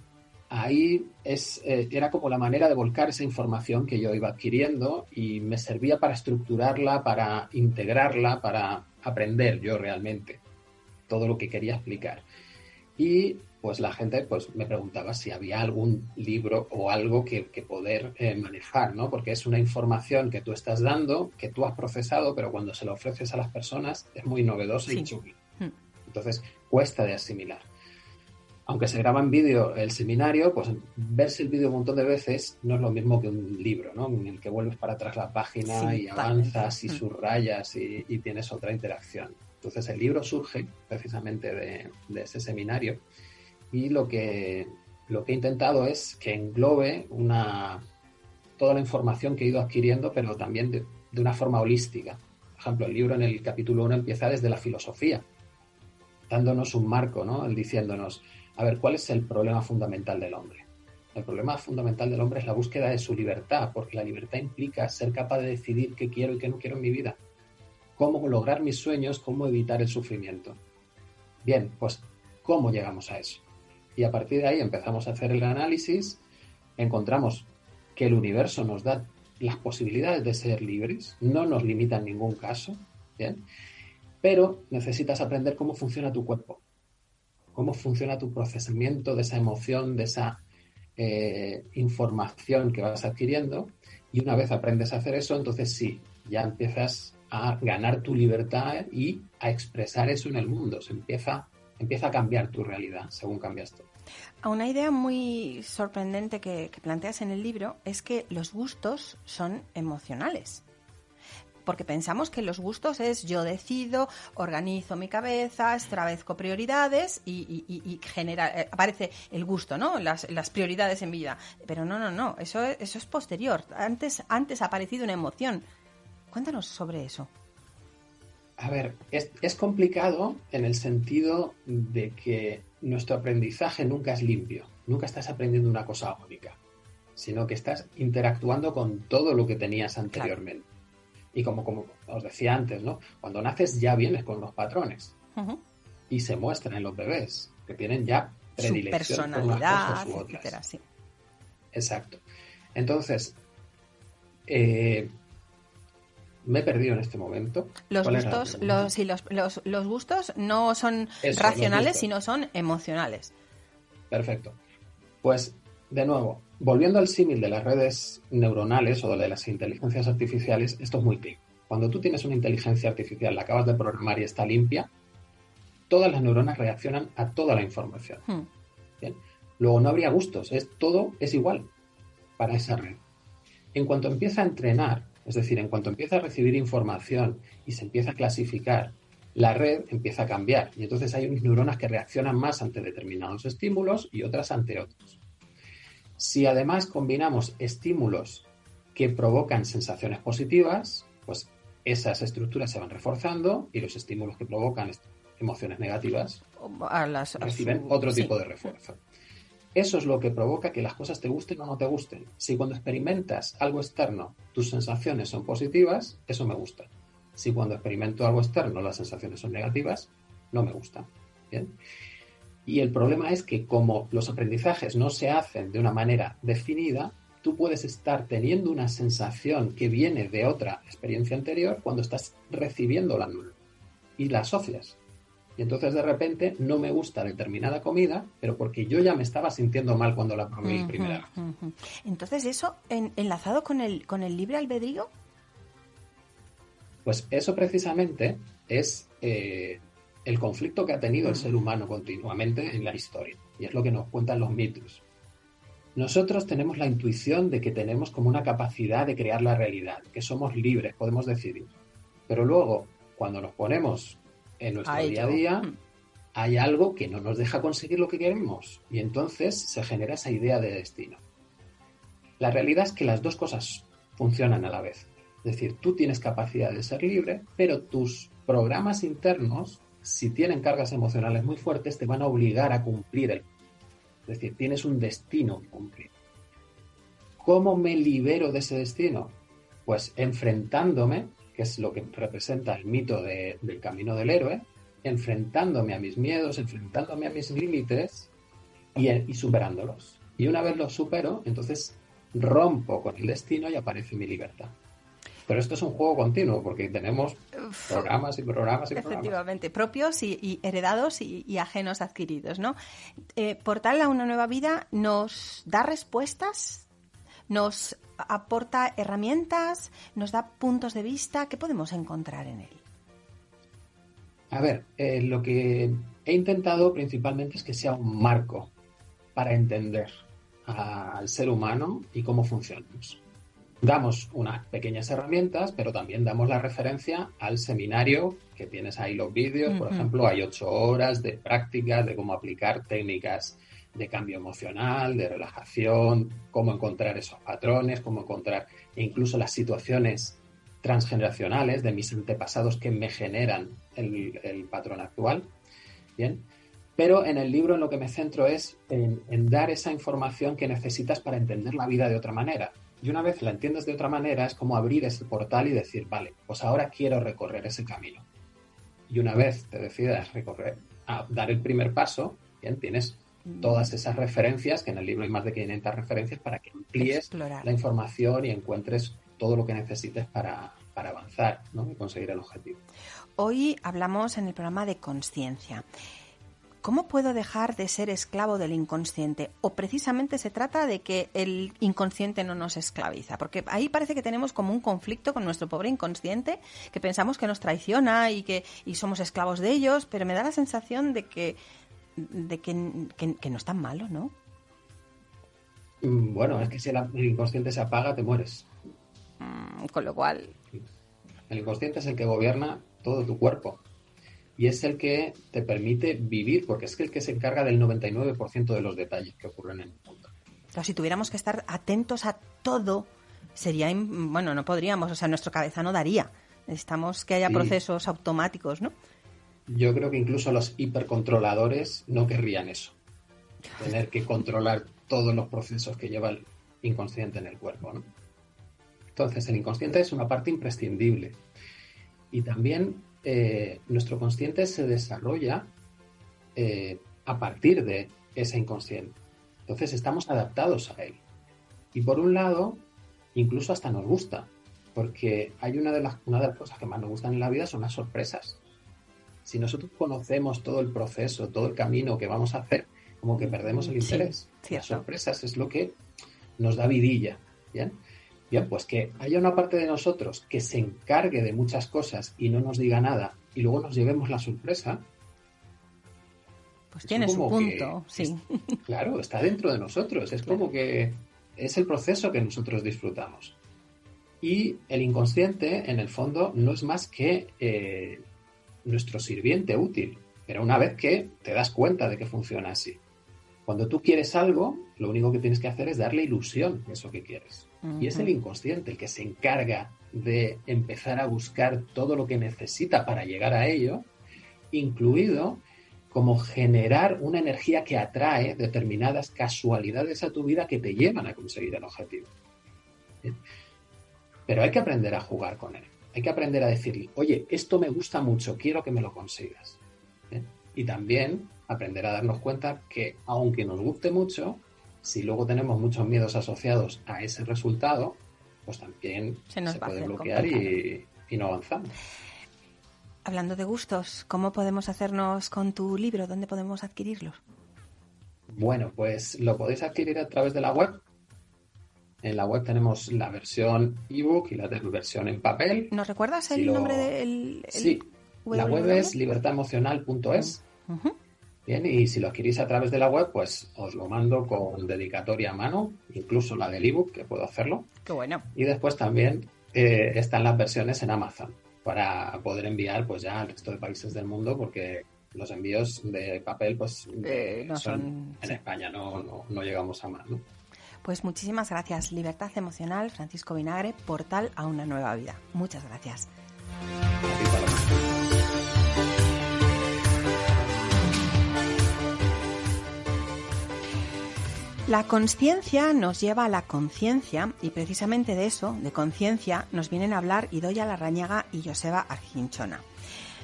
ahí es, eh, era como la manera de volcar esa información que yo iba adquiriendo y me servía para estructurarla, para integrarla, para aprender yo realmente todo lo que quería explicar. Y pues la gente pues me preguntaba si había algún libro o algo que, poder eh, manejar, ¿no? Porque es una información que tú estás dando, que tú has procesado, pero cuando se la ofreces a las personas es muy novedosa y chula. Hmm. Entonces cuesta de asimilar. Aunque se graba en vídeo el seminario, pues verse el vídeo un montón de veces no es lo mismo que un libro, ¿no? En el que vuelves para atrás la página y avanzas y hmm. subrayas y, y, tienes otra interacción. Entonces el libro surge precisamente de, de ese seminario y lo que, lo que he intentado es que englobe una, toda la información que he ido adquiriendo, pero también de, una forma holística. Por ejemplo, el libro en el capítulo 1 empieza desde la filosofía, dándonos un marco, ¿no? Diciéndonos, a ver, ¿cuál es el problema fundamental del hombre? El problema fundamental del hombre es la búsqueda de su libertad, porque la libertad implica ser capaz de decidir qué quiero y qué no quiero en mi vida, cómo lograr mis sueños, cómo evitar el sufrimiento. Bien, pues, ¿cómo llegamos a eso? Y a partir de ahí empezamos a hacer el análisis, encontramos que el universo nos da las posibilidades de ser libres, no nos limita en ningún caso, ¿bien? Pero necesitas aprender cómo funciona tu cuerpo, cómo funciona tu procesamiento de esa emoción, de esa eh, información que vas adquiriendo y una vez aprendes a hacer eso, entonces sí, ya empiezas a ganar tu libertad y a expresar eso en el mundo. Se empieza, empieza a cambiar tu realidad según cambias tú. Una idea muy sorprendente que, planteas en el libro es que los gustos son emocionales porque pensamos que los gustos es yo decido, organizo mi cabeza, extravezco prioridades y, genera, eh, aparece el gusto, ¿no? Las, prioridades en vida. Pero no, no, no, eso, eso es posterior. Antes, antes ha aparecido una emoción. Cuéntanos sobre eso. A ver, es, es complicado en el sentido de que nuestro aprendizaje nunca es limpio, nunca estás aprendiendo una cosa única, sino que estás interactuando con todo lo que tenías anteriormente. Y como, como os decía antes, ¿no? Cuando naces ya vienes con los patrones y se muestran en los bebés, que tienen ya predilección Su personalidad, por Etcétera, sí. Exacto. Entonces, eh, me he perdido en este momento. Los gustos, los, sí, los, los, los, gustos no son racionales, sino son emocionales. Perfecto. Pues, de nuevo, volviendo al símil de las redes neuronales o de las inteligencias artificiales, esto es muy claro. Cuando tú tienes una inteligencia artificial, la acabas de programar y está limpia, todas las neuronas reaccionan a toda la información. Hmm. Luego no habría gustos, es, todo es igual para esa red. En cuanto empieza a entrenar, es decir, en cuanto empieza a recibir información y se empieza a clasificar, la red empieza a cambiar y entonces hay unas neuronas que reaccionan más ante determinados estímulos y otras ante otros. Si además combinamos estímulos que provocan sensaciones positivas, pues esas estructuras se van reforzando y los estímulos que provocan emociones negativas reciben otro tipo de refuerzo. Eso es lo que provoca que las cosas te gusten o no te gusten. Si cuando experimentas algo externo tus sensaciones son positivas, eso me gusta. Si cuando experimento algo externo las sensaciones son negativas, no me gusta. ¿Bien? Y el problema es que como los aprendizajes no se hacen de una manera definida, tú puedes estar teniendo una sensación que viene de otra experiencia anterior cuando estás recibiendo la nula y la asocias. Y entonces de repente no me gusta determinada comida, pero porque yo ya me estaba sintiendo mal cuando la probé primera vez. Entonces eso enlazado con el, con el libre albedrío. Pues eso precisamente es eh, el conflicto que ha tenido el ser humano continuamente en la historia. Y es lo que nos cuentan los mitos. Nosotros tenemos la intuición de que tenemos como una capacidad de crear la realidad, que somos libres, podemos decidir. Pero luego, cuando nos ponemos en nuestro día a día, mm. hay algo que no nos deja conseguir lo que queremos. Y entonces se genera esa idea de destino. La realidad es que las dos cosas funcionan a la vez. Es decir, tú tienes capacidad de ser libre, pero tus programas internos si tienen cargas emocionales muy fuertes, te van a obligar a cumplir el. Es decir, tienes un destino que cumplir. ¿Cómo me libero de ese destino? Pues enfrentándome, que es lo que representa el mito del camino del héroe, enfrentándome a mis miedos, enfrentándome a mis límites y, y superándolos. Y una vez los supero, entonces rompo con el destino y aparece mi libertad. Pero esto es un juego continuo porque tenemos programas y programas y Efectivamente, propios y, heredados y, ajenos adquiridos, ¿no? Eh, Portal a una nueva vida nos da respuestas, nos aporta herramientas, nos da puntos de vista. ¿Qué podemos encontrar en él? A ver, eh, lo que he intentado principalmente es que sea un marco para entender al ser humano y cómo funcionamos. damos unas pequeñas herramientas, pero también damos la referencia al seminario que tienes ahí los vídeos. Por ejemplo, hay ocho horas de prácticas de cómo aplicar técnicas de cambio emocional, de relajación, cómo encontrar esos patrones, cómo encontrar incluso las situaciones transgeneracionales de mis antepasados que me generan el, patrón actual. Bien. Pero en el libro en lo que me centro es en dar esa información que necesitas para entender la vida de otra manera y una vez la entiendes de otra manera, es como abrir ese portal y decir, vale, pues ahora quiero recorrer ese camino. Y una vez te decidas recorrer, a dar el primer paso, bien, tienes. Todas esas referencias, que en el libro hay más de 500 referencias, para que amplíes la información y encuentres todo lo que necesites para, para avanzar ¿no? y conseguir el objetivo. Hoy hablamos en el programa de conciencia. ¿Cómo puedo dejar de ser esclavo del inconsciente? O precisamente se trata de que el inconsciente no nos esclaviza, porque ahí parece que tenemos como un conflicto con nuestro pobre inconsciente, que pensamos que nos traiciona y que y somos esclavos de ellos, pero me da la sensación de que de que, no es tan malo, ¿no? Mm, bueno, es que si el, inconsciente se apaga, te mueres. Mm, con lo cual. El inconsciente es el que gobierna todo tu cuerpo y es el que te permite vivir, porque es el que se encarga del 99% de los detalles que ocurren en el mundo. Pero si tuviéramos que estar atentos a todo, sería, bueno, no podríamos, o sea, nuestro cabeza no daría. Necesitamos que haya procesos automáticos, ¿no? Yo creo que incluso los hipercontroladores no querrían eso. Tener que controlar todos los procesos que lleva el inconsciente en el cuerpo, ¿no? Entonces, el inconsciente es una parte imprescindible. Y también eh, nuestro consciente se desarrolla eh, a partir de ese inconsciente. Entonces estamos adaptados a él. Y por un lado, incluso hasta nos gusta, porque hay una de las, una de las cosas que más nos gustan en la vida son las sorpresas. Si nosotros conocemos todo el proceso, todo el camino que vamos a hacer, como que perdemos el interés. las sorpresas es lo que nos da vidilla. ¿bien? Bien, pues que haya una parte de nosotros que se encargue de muchas cosas y no nos diga nada y luego nos llevemos la sorpresa. Pues tiene su punto, sí. claro, está dentro de nosotros. Es como que es el proceso que nosotros disfrutamos. Y el inconsciente, en el fondo, no es más que eh, nuestro sirviente útil. Pero una vez que te das cuenta de que funciona así. Cuando tú quieres algo, lo único que tienes que hacer es darle ilusión a eso que quieres. Y es el inconsciente el que se encarga de empezar a buscar todo lo que necesita para llegar a ello, incluido como generar una energía que atrae determinadas casualidades a tu vida que te llevan a conseguir el objetivo. Pero hay que aprender a jugar con él. Hay que aprender a decirle, oye, esto me gusta mucho, quiero que me lo consigas. Y también aprender a darnos cuenta que aunque nos guste mucho, si luego tenemos muchos miedos asociados a ese resultado, pues también se, nos puede bloquear y, no avanzamos. Hablando de gustos, ¿cómo podemos hacernos con tu libro? ¿Dónde podemos adquirirlo? Bueno, pues lo podéis adquirir a través de la web. En la web tenemos la versión ebook y la versión en papel. ¿Nos recuerdas el nombre del...? Sí, la web es libertademocional.es. Bien, y si lo adquirís a través de la web, pues os lo mando con dedicatoria a mano, incluso la del ebook, que puedo hacerlo. Qué bueno. Y después también eh, están las versiones en Amazon para poder enviar pues ya al resto de países del mundo, porque los envíos de papel pues eh, son, en España, no, no, no, llegamos a más. ¿no? Pues muchísimas gracias. Libertad Emocional, Francisco Vinagre, portal a una nueva vida. Muchas gracias. La conciencia nos lleva a la conciencia y precisamente de eso, de conciencia, nos vienen a hablar Idoya Larrañaga y Joseba Arginchona.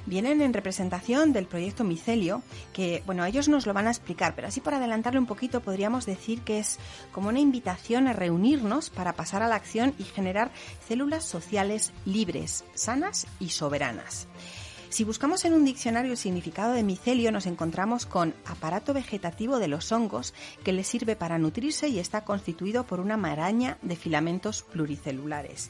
Vienen en representación del proyecto Micelio, que, bueno, ellos nos lo van a explicar, pero así por adelantarle un poquito podríamos decir que es como una invitación a reunirnos para pasar a la acción y generar células sociales libres, sanas y soberanas. Si buscamos en un diccionario el significado de micelio, nos encontramos con aparato vegetativo de los hongos que les sirve para nutrirse y está constituido por una maraña de filamentos pluricelulares.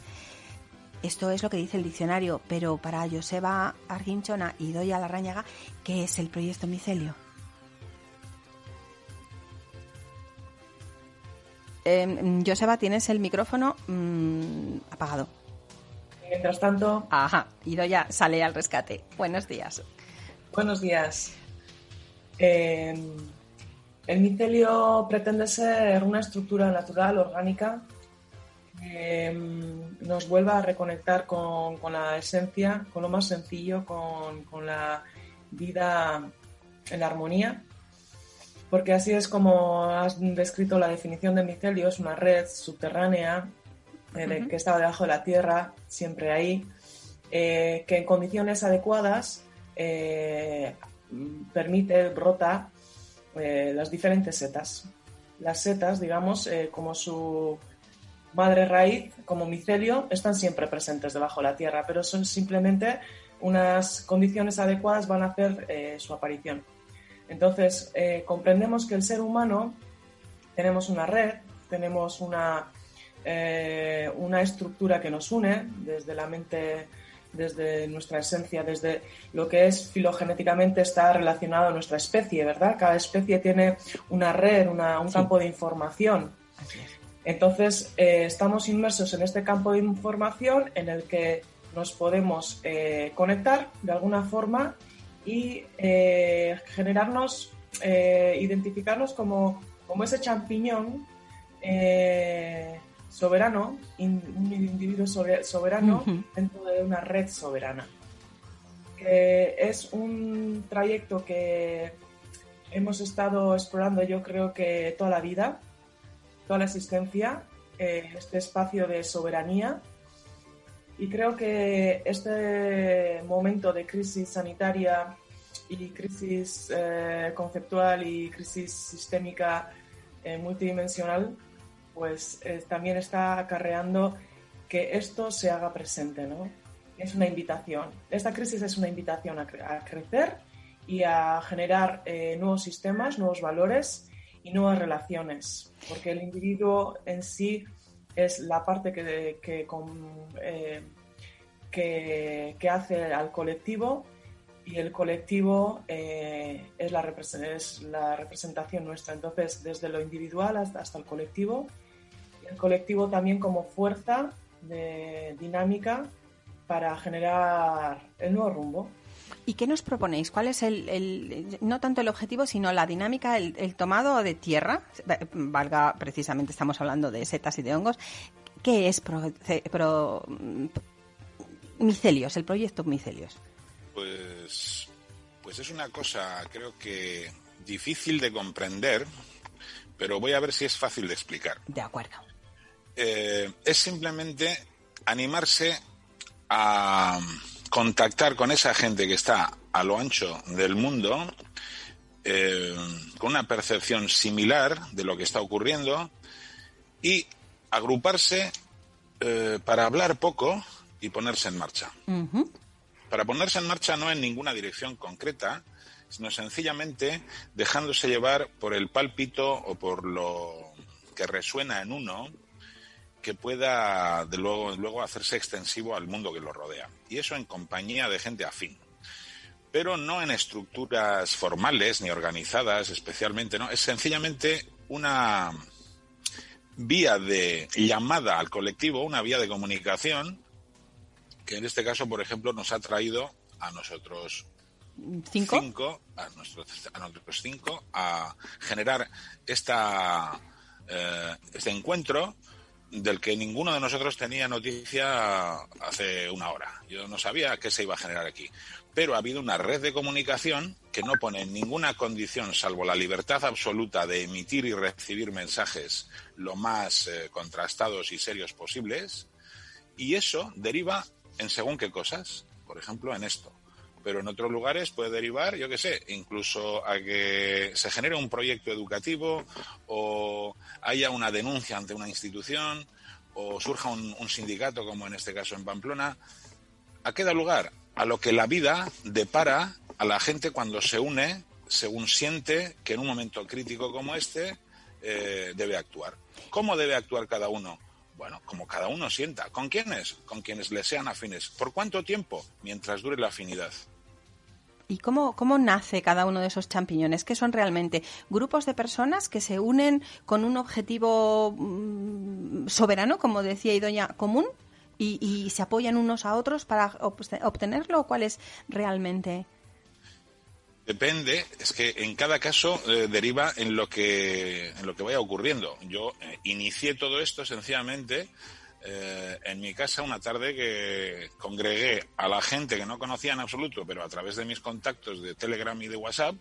Esto es lo que dice el diccionario, pero para Joseba Arginchona y Doya Larrañaga, ¿qué es el proyecto micelio? Eh, Joseba, tienes el micrófono mm, apagado. Mientras tanto. Ajá, ya sale al rescate. Buenos días. Buenos días. Eh, el micelio pretende ser una estructura natural, orgánica, mm, nos vuelva a reconectar con, la esencia, con lo más sencillo, con, la vida en armonía porque así es como has descrito la definición de micelio, es una red subterránea eh, que está debajo de la tierra, siempre ahí, eh, que en condiciones adecuadas eh, permite, brota las diferentes setas. Las setas, digamos, como su madre raíz, como micelio, están siempre presentes debajo de la tierra, pero son simplemente unas condiciones adecuadas van a hacer su aparición. Entonces, eh, comprendemos que el ser humano tenemos una red, tenemos una, eh, una estructura que nos une desde la mente, desde nuestra esencia, desde lo que es filogenéticamente está relacionado a nuestra especie, ¿verdad? Cada especie tiene una red, un campo de información. Entonces, eh, estamos inmersos en este campo de información en el que nos podemos conectar de alguna forma y eh, generarnos, eh, identificarnos como, como, ese champiñón eh, soberano, un individuo soberano dentro de una red soberana. Que es un trayecto que hemos estado explorando yo creo que toda la vida, toda la existencia, este espacio de soberanía y creo que este momento de crisis sanitaria y crisis eh, conceptual y crisis sistémica eh, multidimensional, pues eh, también está acarreando que esto se haga presente, ¿no? Es una invitación. Esta crisis es una invitación a, crecer y a generar nuevos sistemas, nuevos valores y nuevas relaciones, porque el individuo en sí es la parte que, eh, que, que, hace al colectivo y el colectivo eh, es, la es, la representación nuestra. Entonces, desde lo individual hasta, hasta el colectivo, el colectivo también como fuerza dinámica para generar el nuevo rumbo. ¿Y qué nos proponéis? ¿Cuál es el, no tanto el objetivo, sino la dinámica, el, tomado de tierra? Valga, precisamente estamos hablando de setas y de hongos. ¿Qué es pro, Micelios, el proyecto Micelios? Pues, pues es una cosa, creo que difícil de comprender, pero voy a ver si es fácil de explicar. De acuerdo. Eh, es simplemente animarse a contactar con esa gente que está a lo ancho del mundo, eh, con una percepción similar de lo que está ocurriendo y agruparse eh, para hablar poco y ponerse en marcha. Para ponerse en marcha no en ninguna dirección concreta, sino sencillamente dejándose llevar por el pálpito o por lo que resuena en uno que pueda de luego, luego hacerse extensivo al mundo que lo rodea. Y eso en compañía de gente afín. Pero no en estructuras formales ni organizadas especialmente, ¿no? Es sencillamente una vía de llamada al colectivo, una vía de comunicación que en este caso, por ejemplo, nos ha traído a nosotros cinco, a, nuestros, a nosotros cinco, a generar esta, eh, este encuentro del que ninguno de nosotros tenía noticia hace una hora. Yo no sabía qué se iba a generar aquí. Pero ha habido una red de comunicación que no pone ninguna condición, salvo la libertad absoluta de emitir y recibir mensajes lo más eh, contrastados y serios posibles. Y eso deriva en según qué cosas. Por ejemplo, en esto pero en otros lugares puede derivar, yo qué sé, incluso a que se genere un proyecto educativo o haya una denuncia ante una institución o surja un, sindicato, como en este caso en Pamplona. ¿A qué da lugar? A lo que la vida depara a la gente cuando se une según siente que en un momento crítico como este eh, debe actuar. ¿Cómo debe actuar cada uno? Bueno, como cada uno sienta. ¿Con quiénes? Con quienes le sean afines. ¿Por cuánto tiempo? Mientras dure la afinidad. ¿Y cómo, cómo nace cada uno de esos champiñones? ¿Qué son realmente? ¿Grupos de personas que se unen con un objetivo mm, soberano, como decía Idoña, común? Y, se apoyan unos a otros para obtenerlo? ¿O cuál es realmente? Depende, es que en cada caso eh, deriva en lo que en lo que vaya ocurriendo. Yo eh, inicié todo esto sencillamente eh, en mi casa una tarde que congregué a la gente que no conocía en absoluto, pero a través de mis contactos de Telegram y de WhatsApp,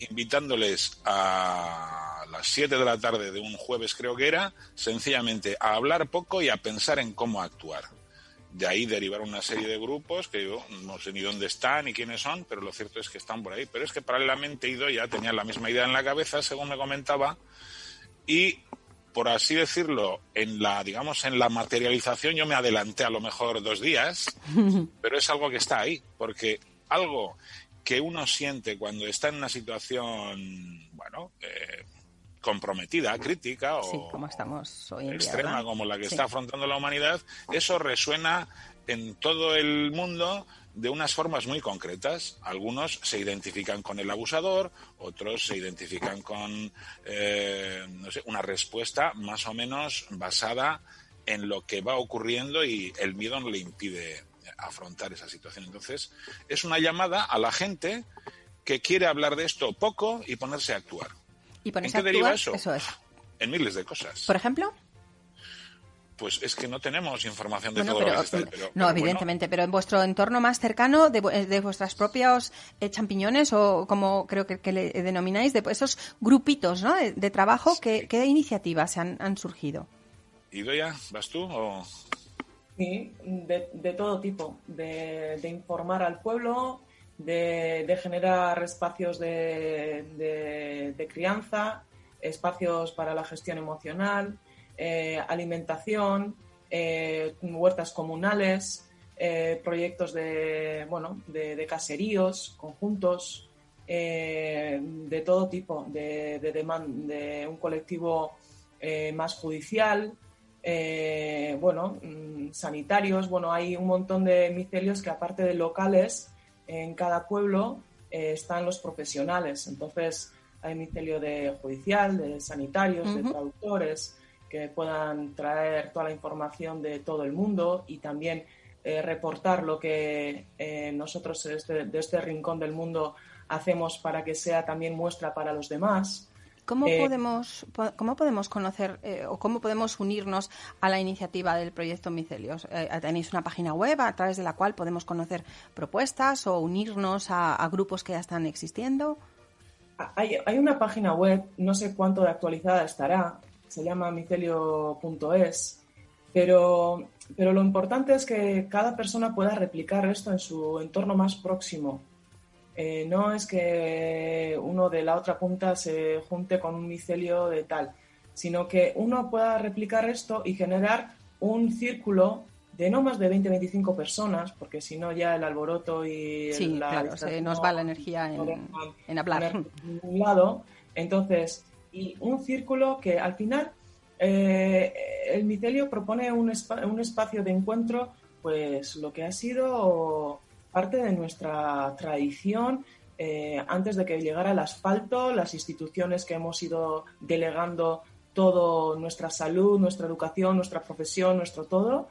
invitándoles a las 7 de la tarde de un jueves creo que era, sencillamente a hablar poco y a pensar en cómo actuar. De ahí derivaron una serie de grupos que yo no sé ni dónde están ni quiénes son, pero lo cierto es que están por ahí. Pero es que paralelamente Ido ya tenía la misma idea en la cabeza, según me comentaba, y por así decirlo, en la, digamos, en la materialización yo me adelanté a lo mejor dos días, pero es algo que está ahí, porque algo que uno siente cuando está en una situación, bueno, eh, comprometida, crítica o como estamos hoy extrema como la que está afrontando la humanidad, eso resuena en todo el mundo de unas formas muy concretas. Algunos se identifican con el abusador, otros se identifican con eh, no sé, una respuesta más o menos basada en lo que va ocurriendo y el miedo no le impide afrontar esa situación. Entonces, es una llamada a la gente que quiere hablar de esto poco y ponerse a actuar. ¿Y ¿En qué deriva eso? eso es. En miles de cosas. ¿Por ejemplo? pues es que no tenemos información de todo lo que pero, No, evidentemente, pero en vuestro entorno más cercano, de, de vuestras propios eh, champiñones, o como creo que, le denomináis, de esos grupitos ¿no? de, trabajo, ¿qué, iniciativas han, han surgido? ¿Idoya, vas tú? O... Sí, de, todo tipo, de, informar al pueblo, de, generar espacios de crianza, espacios para la gestión emocional, eh, alimentación, eh, huertas comunales, eh, proyectos de, bueno, de, caseríos, conjuntos, de todo tipo, de, de, un colectivo más judicial, bueno, mm, sanitarios, bueno, hay un montón de micelios que aparte de locales, en cada pueblo están los profesionales. Entonces, hay micelio de judicial, de sanitarios, de traductores, que puedan traer toda la información de todo el mundo y también eh, reportar lo que eh, nosotros desde, este, este rincón del mundo hacemos para que sea también muestra para los demás. ¿Cómo, eh, podemos, ¿Cómo podemos conocer o cómo podemos unirnos a la iniciativa del proyecto Micelios? ¿Tenéis una página web a través de la cual podemos conocer propuestas o unirnos a, grupos que ya están existiendo? Hay, hay, una página web, no sé cuánto de actualizada estará, se llama micelio.es, pero, pero lo importante es que cada persona pueda replicar esto en su entorno más próximo. Eh, no es que uno de la otra punta se junte con un micelio de tal, sino que uno pueda replicar esto y generar un círculo de no más de 20-25 personas, porque si no ya el alboroto y sí, claro, se nos va la energía en, en hablar. un lado. Entonces, y un círculo que al final eh, el micelio propone un, un, espacio de encuentro, pues lo que ha sido parte de nuestra tradición eh, antes de que llegara el asfalto, las instituciones que hemos ido delegando todo nuestra salud, nuestra educación, nuestra profesión, nuestro todo,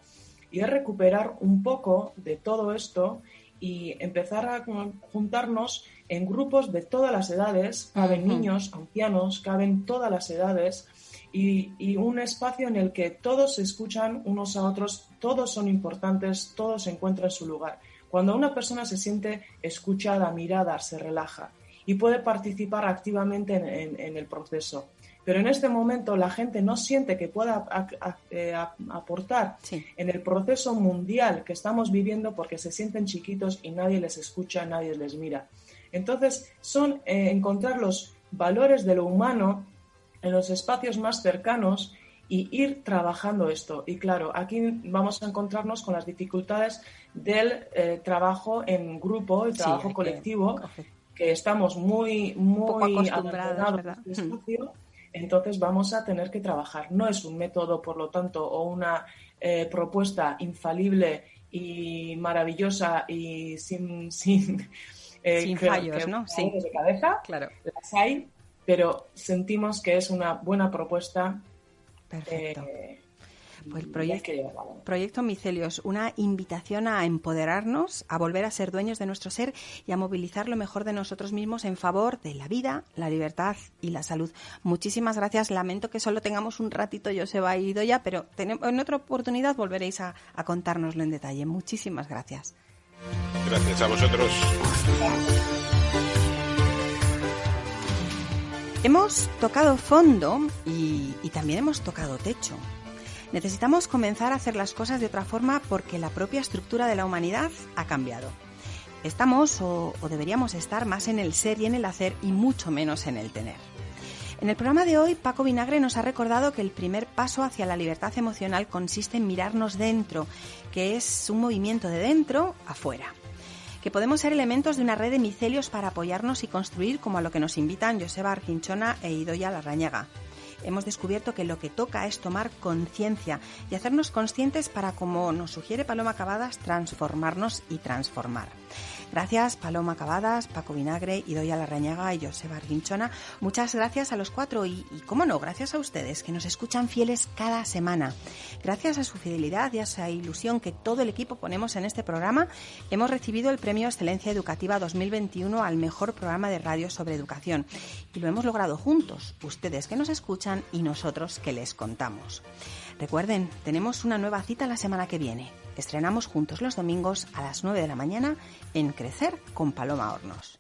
y es recuperar un poco de todo esto y empezar a juntarnos en grupos de todas las edades, caben niños, ancianos, caben todas las edades y, un espacio en el que todos se escuchan unos a otros, todos son importantes, todos encuentran su lugar. Cuando una persona se siente escuchada, mirada, se relaja y puede participar activamente en el proceso pero en este momento la gente no siente que pueda eh, aportar en el proceso mundial que estamos viviendo porque se sienten chiquitos y nadie les escucha, nadie les mira. Entonces, son eh, encontrar los valores de lo humano en los espacios más cercanos y ir trabajando esto. Y claro, aquí vamos a encontrarnos con las dificultades del eh, trabajo en grupo, el trabajo colectivo, que, estamos muy, muy acostumbrados a este espacio entonces vamos a tener que trabajar. No es un método, por lo tanto, o una eh, propuesta infalible y maravillosa y sin, sin Eh, Sin fallos, que ¿no? Sí. De cabeza, Claro. las hay, pero sentimos que es una buena propuesta. Perfecto. eh, Pues el y proyecto- Micelios, una invitación a empoderarnos, a volver a ser dueños de nuestro ser y a movilizar lo mejor de nosotros mismos en favor de la vida, la libertad y la salud. Muchísimas gracias. Lamento que solo tengamos un ratito, yo se va ido ya, pero en otra oportunidad volveréis a, a contárnoslo en detalle. Muchísimas gracias. Gracias a vosotros. Hemos tocado fondo y, también hemos tocado techo. Necesitamos comenzar a hacer las cosas de otra forma porque la propia estructura de la humanidad ha cambiado. Estamos o, o deberíamos estar más en el ser y en el hacer y mucho menos en el tener. En el programa de hoy, Paco Vinagre nos ha recordado que el primer paso hacia la libertad emocional consiste en mirarnos dentro, que es un movimiento de dentro afuera que podemos ser elementos de una red de micelios para apoyarnos y construir como a lo que nos invitan Joseba Arquinchona e Idoya Larrañaga. Hemos descubierto que lo que toca es tomar conciencia y hacernos conscientes para, como nos sugiere Paloma Cavadas, transformarnos y transformar. Gracias Paloma Cavadas, Paco Vinagre, Idoya Larrañaga y Joseba Arquinchona. Muchas gracias a los cuatro y, y, cómo no, gracias a ustedes que nos escuchan fieles cada semana. Gracias a su fidelidad y a esa ilusión que todo el equipo ponemos en este programa, hemos recibido el Premio Excelencia Educativa 2021 al mejor programa de radio sobre educación. Y lo hemos logrado juntos, ustedes que nos escuchan y nosotros que les contamos. Recuerden, tenemos una nueva cita la semana que viene. Estrenamos juntos los domingos a las 9 de la mañana en Crecer con Paloma Hornos.